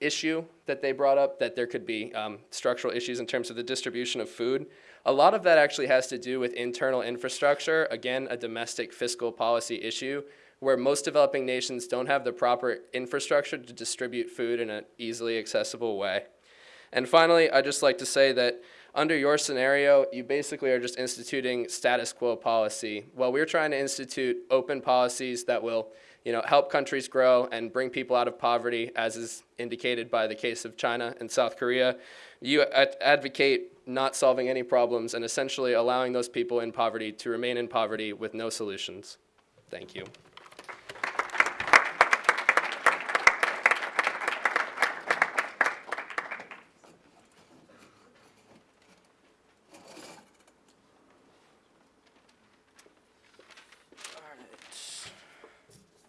issue that they brought up, that there could be um, structural issues in terms of the distribution of food, a lot of that actually has to do with internal infrastructure, again, a domestic fiscal policy issue, where most developing nations don't have the proper infrastructure to distribute food in an easily accessible way. And finally, I'd just like to say that under your scenario, you basically are just instituting status quo policy. While we're trying to institute open policies that will you know, help countries grow and bring people out of poverty, as is indicated by the case of China and South Korea, you ad advocate not solving any problems and essentially allowing those people in poverty to remain in poverty with no solutions. Thank you.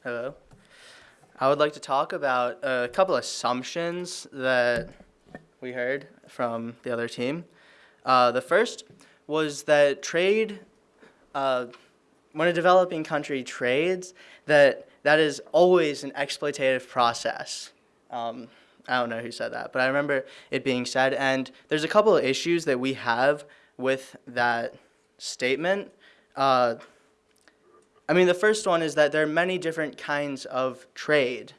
Hello. I would like to talk about a couple assumptions that we heard from the other team. Uh, the first was that trade, uh, when a developing country trades, that that is always an exploitative process. Um, I don't know who said that, but I remember it being said. And there's a couple of issues that we have with that statement. Uh, I mean, the first one is that there are many different kinds of trade.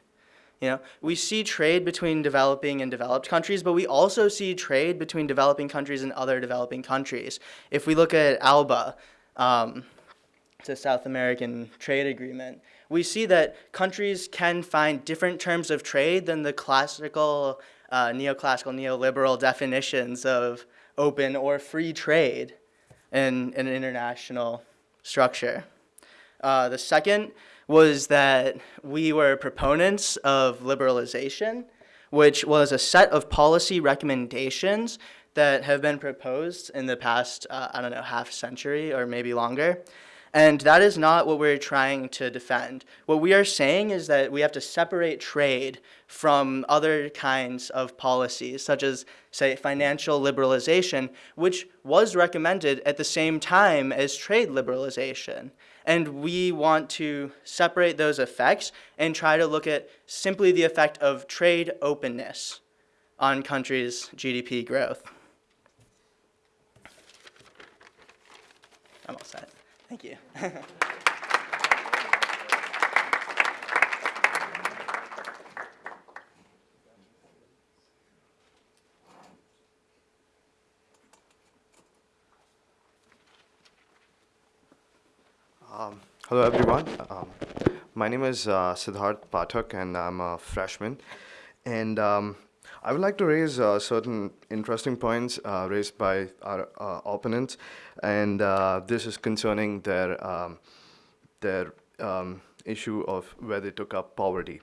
You know, we see trade between developing and developed countries, but we also see trade between developing countries and other developing countries. If we look at ALBA, um, South American trade agreement, we see that countries can find different terms of trade than the classical, uh, neoclassical, neoliberal definitions of open or free trade in, in an international structure. Uh, the second was that we were proponents of liberalization, which was a set of policy recommendations that have been proposed in the past, uh, I don't know, half century or maybe longer. And that is not what we're trying to defend. What we are saying is that we have to separate trade from other kinds of policies, such as, say, financial liberalization, which was recommended at the same time as trade liberalization. And we want to separate those effects and try to look at simply the effect of trade openness on countries' GDP growth. I'm all set. Thank you. [laughs] Hello, everyone. Um, my name is uh, Siddharth Pathak, and I'm a freshman. And um, I would like to raise uh, certain interesting points uh, raised by our uh, opponents, and uh, this is concerning their um, their um, issue of where they took up poverty.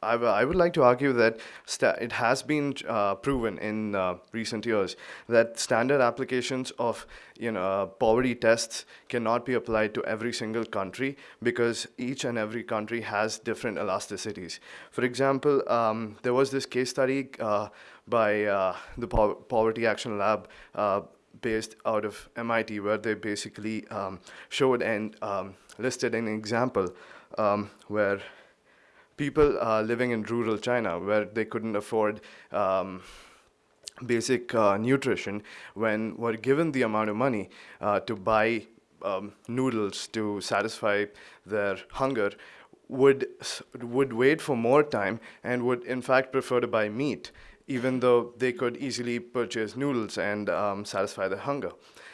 I, would like to argue that it has been uh, proven in uh, recent years that standard applications of you know uh, poverty tests cannot be applied to every single country because each and every country has different elasticities. For example, um, there was this case study uh, by uh, the po- Poverty Action Lab. Uh, based out of MIT, where they basically um, showed and um, listed an example um, where people uh, living in rural China, where they couldn't afford um, basic uh, nutrition, when were given the amount of money uh, to buy um, noodles to satisfy their hunger, would would wait for more time and would in fact prefer to buy meat even though they could easily purchase noodles and um, satisfy their hunger.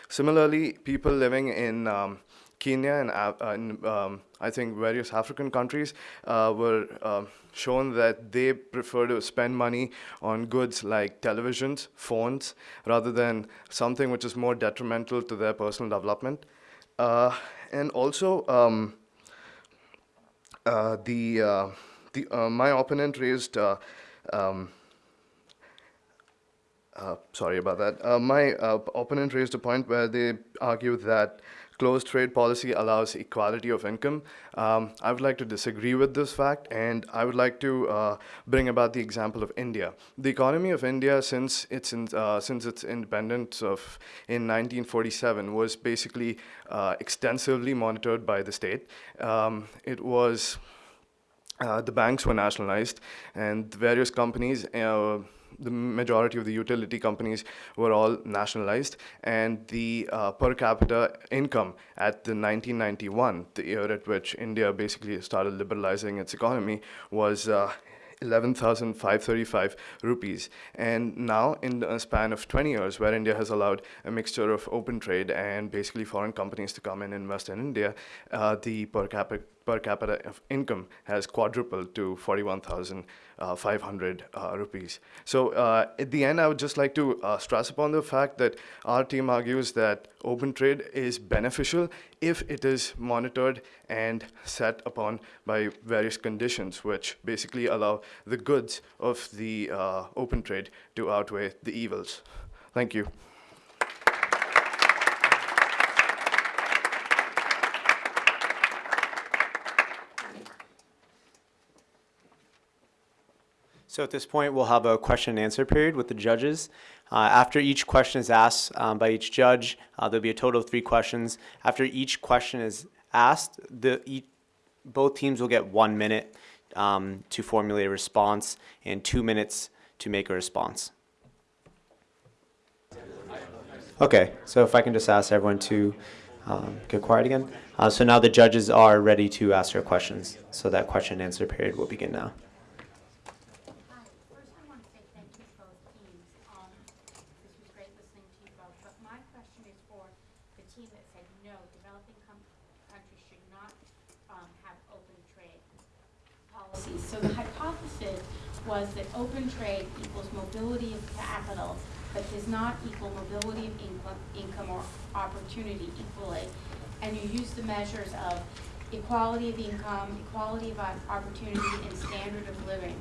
Similarly, people living in um, Kenya and uh, in, um, I think various African countries uh, were um shown that they prefer to spend money on goods like televisions, phones, rather than something which is more detrimental to their personal development. Uh, and also, um, uh, the, uh, the, uh, my opponent raised um, sorry about that. My opponent raised a point where they argue that closed trade policy allows equality of income. Um, I would like to disagree with this fact, and I would like to uh, bring about the example of India. The economy of India, since its in, uh, since its independence of in 1947, was basically uh, extensively monitored by the state. Um, it was uh, the banks were nationalized, and various companies, uh, the majority of the utility companies were all nationalized, and the uh, per capita income at the 1991, the year at which India basically started liberalizing its economy, was uh, 11,535 rupees. And now, in a span of 20 years, where India has allowed a mixture of open trade and basically foreign companies to come and invest in India, uh, the per capita per capita income has quadrupled to 41,500 uh, rupees. So uh, at the end, I would just like to uh, stress upon the fact that our team argues that open trade is beneficial if it is monitored and set upon by various conditions, which basically allow the goods of the uh, open trade to outweigh the evils. Thank you. So at this point, we'll have a question and answer period with the judges. Uh, after each question is asked um, by each judge, uh, there'll be a total of three questions. After each question is asked, the both teams will get one minute um, to formulate a response and two minutes to make a response. Okay, so if I can just ask everyone to um, get quiet again. Uh, so now the judges are ready to ask their questions. So that question and answer period will begin now. Hi, first I want to say thank you to both teams. Um, This was great listening to you both, but my question is for the team that said no, developing com- countries should not um, have open trade policies. So the hypothesis was that open trade equals mobility of capital, but does not equal mobility of income, income or opportunity equally. And you use the measures of equality of income, equality of opportunity, and standard of living.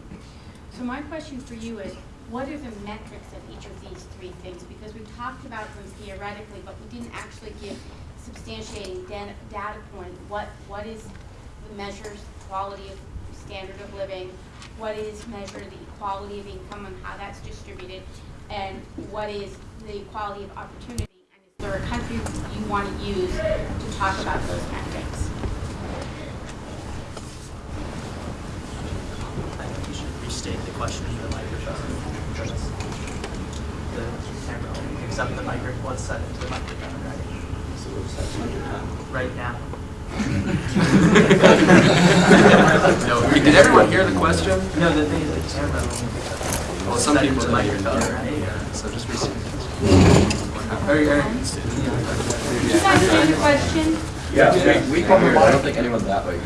So my question for you is, what are the metrics of each of these three things? Because we talked about them theoretically, but we didn't actually give substantiating data point. What, what is the measures, quality of standard of living? What is measure the equality of income and how that's distributed? And what is the equality of opportunity? And is there a country you want to use to talk about those metrics? I think you should restate the question for the microphone. The camera, except the microphone, what's set into the microphone already? Right now. [laughs] No, did everyone hear the question? No, the thing is the camera. only- Well, some people into the didn't hear microphone, that. right? So just restate. [laughs] Are you, are, you guys hear the question? I don't think anyone's that way.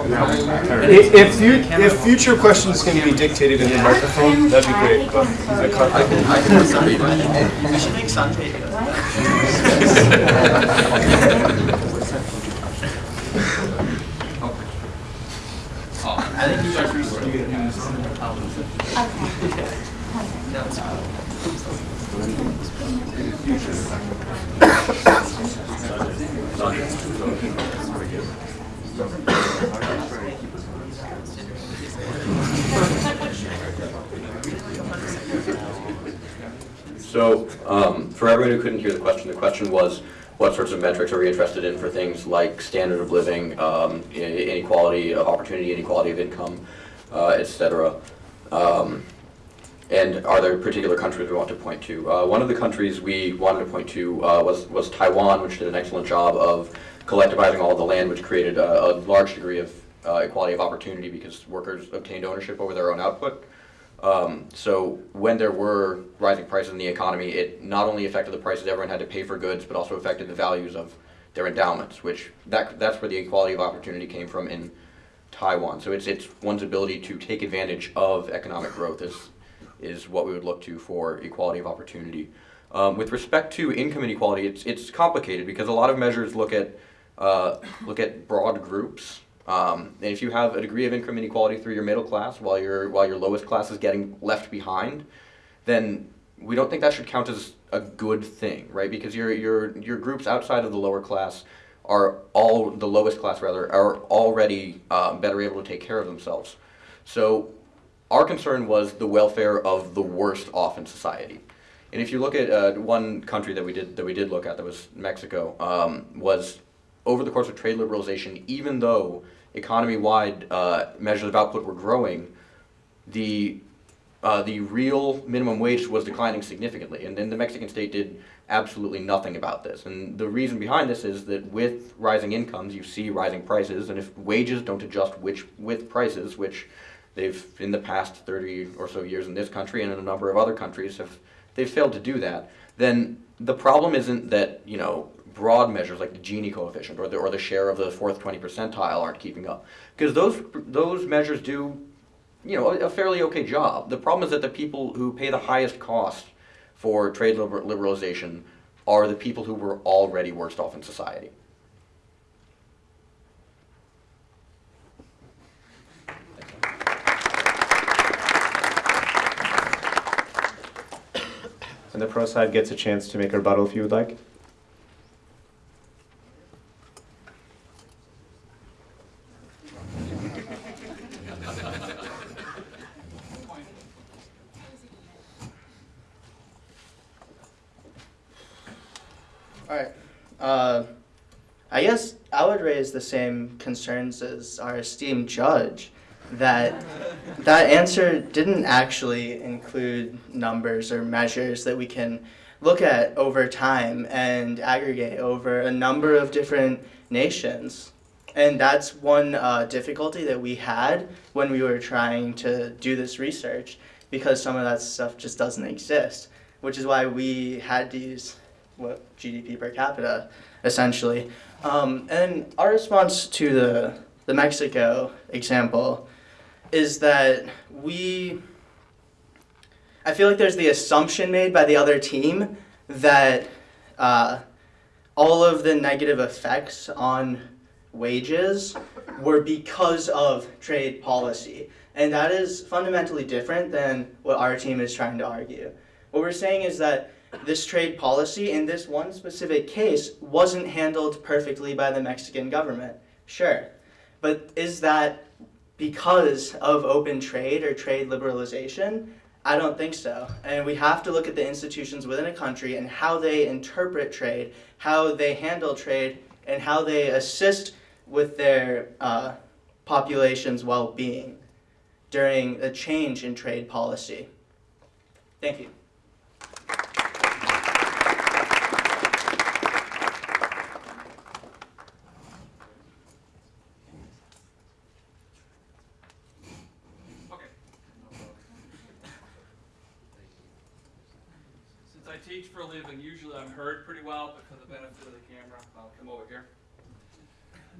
If, if future questions can be dictated in the microphone, that'd be great, I can, I can. We think you should So, um, for everyone who couldn't hear the question, the question was, what sorts of metrics are we interested in for things like standard of living, um, inequality of opportunity, inequality of income, uh, et cetera? Um, And are there particular countries we want to point to? Uh, One of the countries we wanted to point to uh, was, was Taiwan, which did an excellent job of collectivizing all of the land, which created a, a large degree of uh, equality of opportunity because workers obtained ownership over their own output. Um, so when there were rising prices in the economy, it not only affected the prices everyone had to pay for goods, but also affected the values of their endowments, which that, that's where the equality of opportunity came from in Taiwan. So it's, it's one's ability to take advantage of economic growth is, is what we would look to for equality of opportunity. Um, with respect to income inequality, it's, it's complicated because a lot of measures look at, uh, look at broad groups. Um, and if you have a degree of income inequality through your middle class while your, while your lowest class is getting left behind, then we don't think that should count as a good thing, right? Because your, your, your groups outside of the lower class are all, the lowest class rather, are already uh, better able to take care of themselves. So our concern was the welfare of the worst off in society. And if you look at uh, one country that we did that we did look at, that was Mexico, um, was over the course of trade liberalization, even though economy-wide uh, measures of output were growing, the uh, the real minimum wage was declining significantly, and then the Mexican state did absolutely nothing about this. And the reason behind this is that with rising incomes, you see rising prices, and if wages don't adjust which with prices, which they've in the past 30 or so years in this country and in a number of other countries have they've failed to do that, then the problem isn't that you know broad measures like the Gini coefficient or the or the share of the fourth 20 percentile aren't keeping up, because those those measures do you know, a a fairly okay job. The problem is that the people who pay the highest cost for trade liber- liberalization are the people who were already worst off in society. And the pro side gets a chance to make a rebuttal if you would like. Alright. Uh, I guess I would raise the same concerns as our esteemed judge that that answer didn't actually include numbers or measures that we can look at over time and aggregate over a number of different nations. And that's one uh, difficulty that we had when we were trying to do this research because some of that stuff just doesn't exist, which is why we had to use what GDP per capita, essentially. Um, and our response to the, the Mexico example is that we, I feel like there's the assumption made by the other team that uh, all of the negative effects on wages were because of trade policy. And that is fundamentally different than what our team is trying to argue. What we're saying is that this trade policy in this one specific case wasn't handled perfectly by the Mexican government. Sure. But is that because of open trade or trade liberalization? I don't think so. And we have to look at the institutions within a country and how they interpret trade, how they handle trade, and how they assist with their uh, population's well being during a change in trade policy. Thank you. I teach for a living, usually I'm heard pretty well, but for the benefit of the camera, I'll come over here.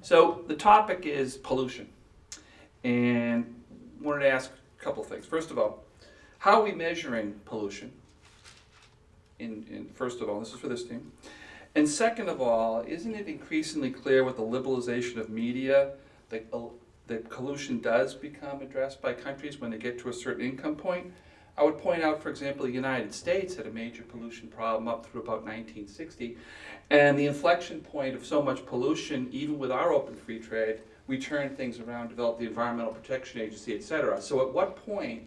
So the topic is pollution. And wanted to ask a couple things. First of all, how are we measuring pollution? In, in, first of all, this is for this team. And second of all, isn't it increasingly clear with the liberalization of media that, uh, that pollution does become addressed by countries when they get to a certain income point? I would point out, for example, the United States had a major pollution problem up through about 1960, and the inflection point of so much pollution, even with our open free trade, we turned things around, developed the Environmental Protection Agency, et cetera. So at what point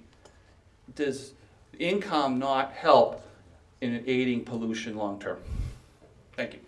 does income not help in aiding pollution long term? Thank you.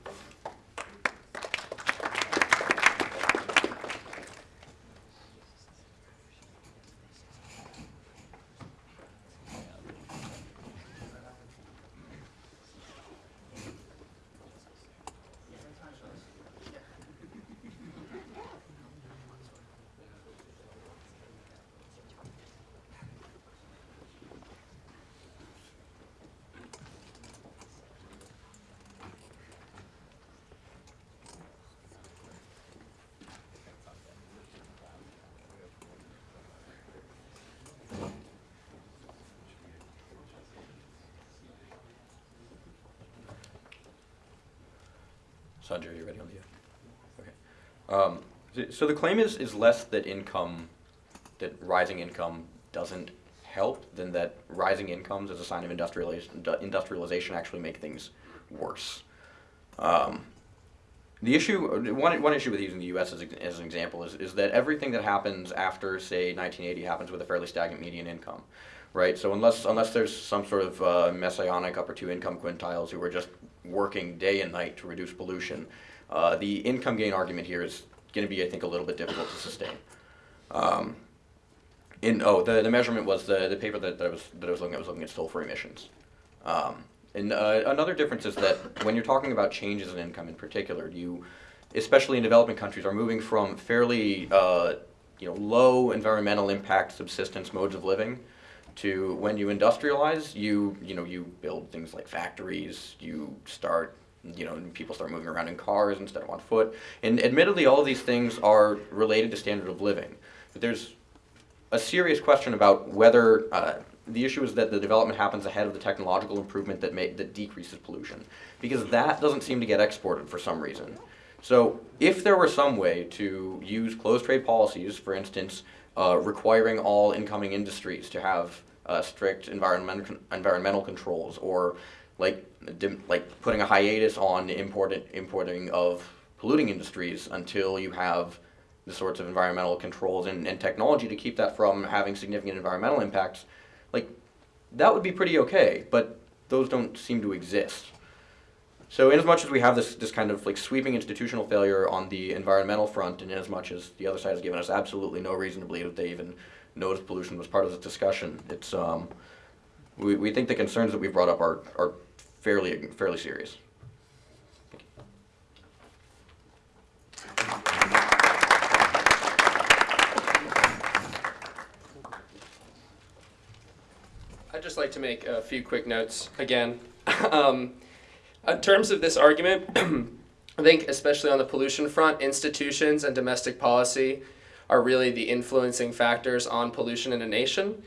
Sanjay, are you ready on the, okay. Um, so- the claim is, is less that income, that rising income doesn't help than that rising incomes as a sign of industrialization, industrialization actually make things worse. Um, the issue, one, one issue with using the U.S. as, as an example is, is that everything that happens after, say, 1980 happens with a fairly stagnant median income, right? So unless, unless there's some sort of uh, messianic upper two income quintiles who are just working day and night to reduce pollution, uh, the income gain argument here is going to be, I think, a little bit difficult to sustain. Um, in, oh, the, the measurement was the, the paper that, that, I was, that I was looking at was looking at sulfur emissions. Um, and uh, another difference is that when you're talking about changes in income in particular, you, especially in developing countries, are moving from fairly uh, you know, low environmental impact subsistence modes of living to when you industrialize, you, you know, you build things like factories, you start you know, people start moving around in cars instead of on foot. And admittedly, all of these things are related to standard of living. But there's a serious question about whether uh, the issue is that the development happens ahead of the technological improvement that may, that decreases pollution, because that doesn't seem to get exported for some reason. So if there were some way to use closed trade policies, for instance, uh, requiring all incoming industries to have uh, strict environmental environmental controls, or like like putting a hiatus on imported importing of polluting industries until you have the sorts of environmental controls and, and technology to keep that from having significant environmental impacts, like that would be pretty okay, but those don't seem to exist. So in as much as we have this, this kind of like sweeping institutional failure on the environmental front, and in as much as the other side has given us absolutely no reason to believe that they even noticed pollution was part of the discussion, it's, um, we, we think the concerns that we've brought up are, are fairly, fairly serious. I'd just like to make a few quick notes again. [laughs] um, in terms of this argument, [clears throat] I think especially on the pollution front, institutions and domestic policy are really the influencing factors on pollution in a nation.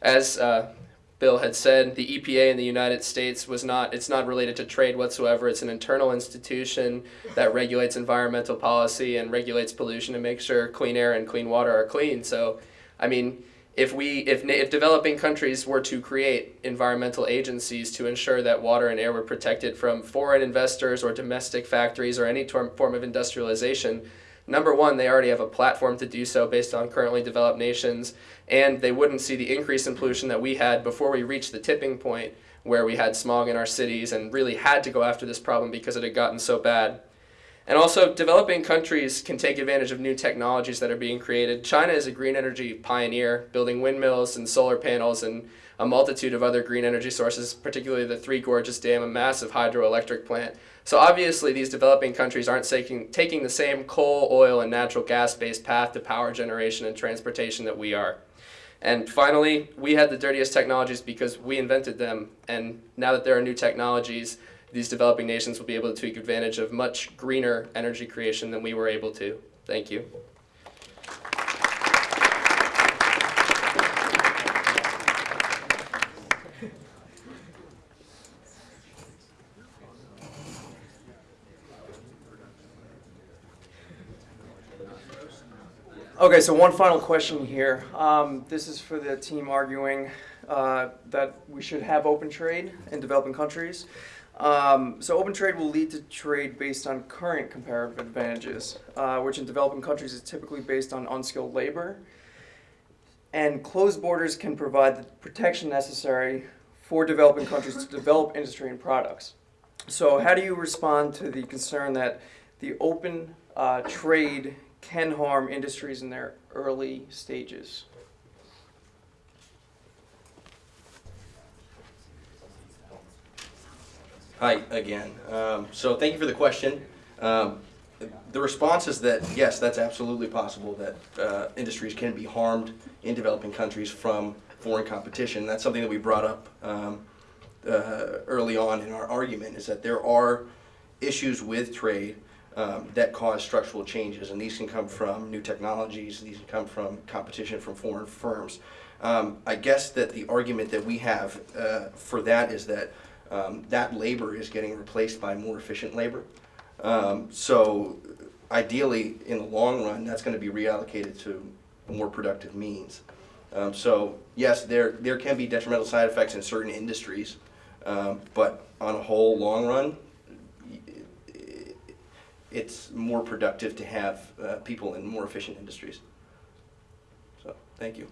As uh, Bill had said, the EPA in the United States was not, it's not related to trade whatsoever. It's an internal institution that regulates environmental policy and regulates pollution to make sure clean air and clean water are clean. So, I mean, if we if, if developing countries were to create environmental agencies to ensure that water and air were protected from foreign investors or domestic factories or any form of industrialization number one they already have a platform to do so based on currently developed nations and they wouldn't see the increase in pollution that we had before we reached the tipping point where we had smog in our cities and really had to go after this problem because it had gotten so bad and also, developing countries can take advantage of new technologies that are being created. China is a green energy pioneer, building windmills and solar panels and a multitude of other green energy sources, particularly the Three Gorges Dam, a massive hydroelectric plant. So obviously, these developing countries aren't taking, taking the same coal, oil, and natural gas-based path to power generation and transportation that we are. And finally, we had the dirtiest technologies because we invented them. And now that there are new technologies, these developing nations will be able to take advantage of much greener energy creation than we were able to. Thank you. Okay, so one final question here. Um, this is for the team arguing uh, that we should have open trade in developing countries. Um, so open trade will lead to trade based on current comparative advantages, uh, which in developing countries is typically based on unskilled labor. And closed borders can provide the protection necessary for developing countries to develop industry and products. So how do you respond to the concern that the open uh, trade can harm industries in their early stages? Hi, again. Um, So thank you for the question. Um, The response is that, yes, that's absolutely possible, that uh, industries can be harmed in developing countries from foreign competition. That's something that we brought up um, uh, early on in our argument, is that there are issues with trade um, that cause structural changes, and these can come from new technologies, these can come from competition from foreign firms. Um, I guess that the argument that we have uh, for that is that um, that labor is getting replaced by more efficient labor. Um, so ideally, in the long run, that's going to be reallocated to more productive means. Um, so yes, there there can be detrimental side effects in certain industries, um, but on a whole, long run, it's more productive to have uh, people in more efficient industries. So thank you.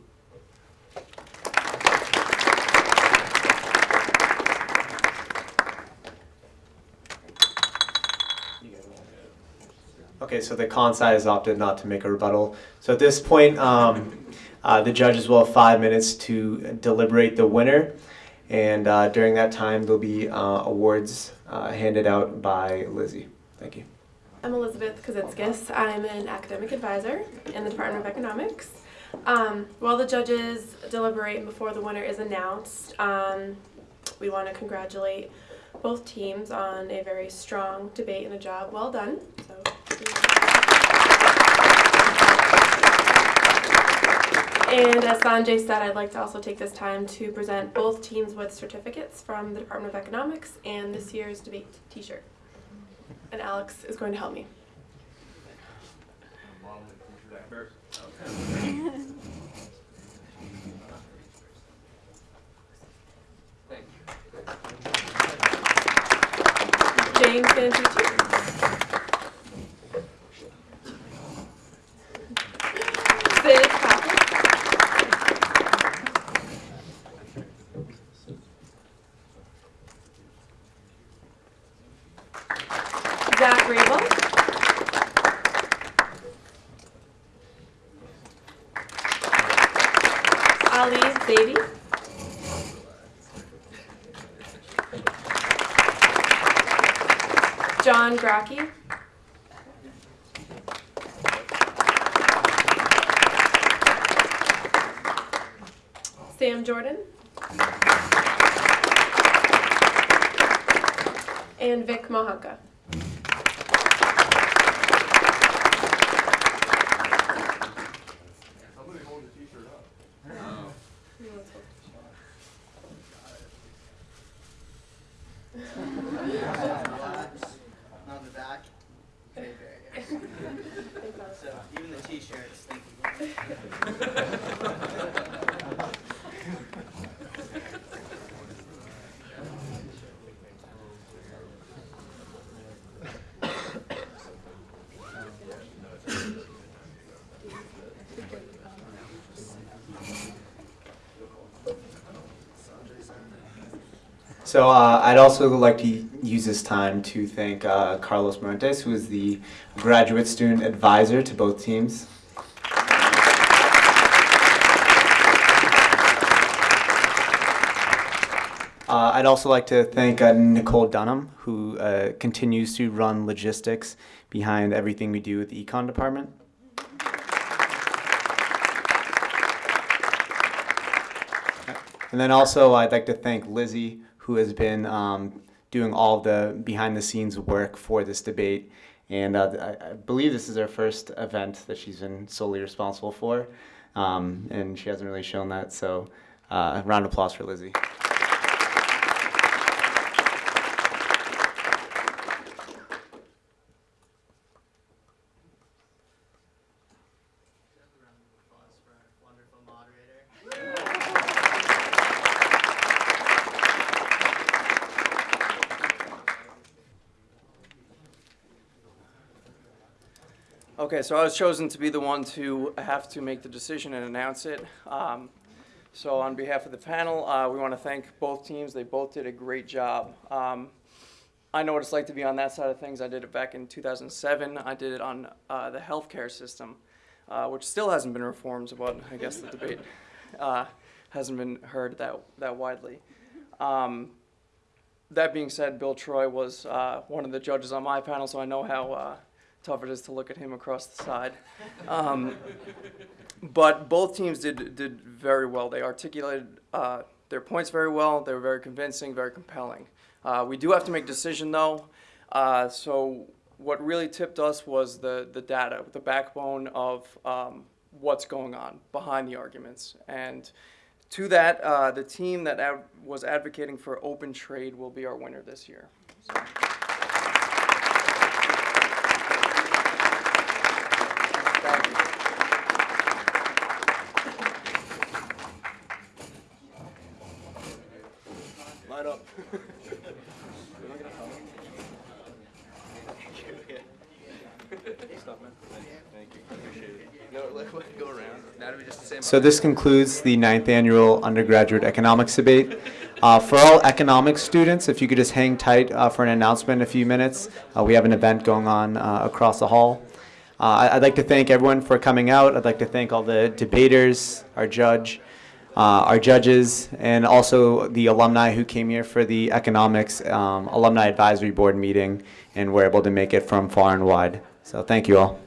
Okay, so the con side has opted not to make a rebuttal. So at this point, um, uh, the judges will have five minutes to deliberate the winner. And uh, during that time, there'll be uh, awards uh, handed out by Lizzie. Thank you. I'm Elizabeth Kazitskis. I'm an academic advisor in the Department of Economics. Um, while the judges deliberate before the winner is announced, um, we want to congratulate both teams on a very strong debate and a job well done. And as Sanjay said, I'd like to also take this time to present both teams with certificates from the Department of Economics and this year's debate t-shirt. And Alex is going to help me. James Santucci. Rabel. Ali Zaidi. John Graki. Sam Jordan. And Vic Mohanka. So uh, I'd also like to use this time to thank uh, Carlos Muentes, who is the graduate student advisor to both teams. Uh, I'd also like to thank uh, Nicole Dunham, who uh, continues to run logistics behind everything we do with the econ department. And then also, I'd like to thank Lizzie, who has been um, doing all the behind the scenes work for this debate. And uh, I, believe this is her first event that she's been solely responsible for. Um, and she hasn't really shown that. So, uh, round of applause for Lizzie. Okay, so I was chosen to be the one to have to make the decision and announce it. Um, so on behalf of the panel, uh, we want to thank both teams. They both did a great job. Um, I know what it's like to be on that side of things. I did it back in 2007. I did it on uh, the healthcare system, uh, which still hasn't been reformed, but I guess the debate uh, hasn't been heard that, that widely. Um, that being said, Bill Troy was uh, one of the judges on my panel, so I know how uh, tough it is to look at him across the side. Um, but both teams did did very well. They articulated uh, their points very well. They were very convincing, very compelling. Uh, we do have to make a decision though. Uh, so what really tipped us was the the data, the backbone of um, what's going on behind the arguments. And to that, uh, the team that ad- was advocating for open trade will be our winner this year. So- Thank you. Light up. Stop, man. Thank you. Appreciate it. No, let, let it go around. Now do we just say? So this concludes the ninth annual undergraduate economics debate. Uh, for all economics students, if you could just hang tight uh, for an announcement in a few minutes. Uh, we have an event going on uh, across the hall. Uh, I'd like to thank everyone for coming out. I'd like to thank all the debaters, our judge, uh, our judges, and also the alumni who came here for the economics um, alumni advisory board meeting and were able to make it from far and wide. So thank you all.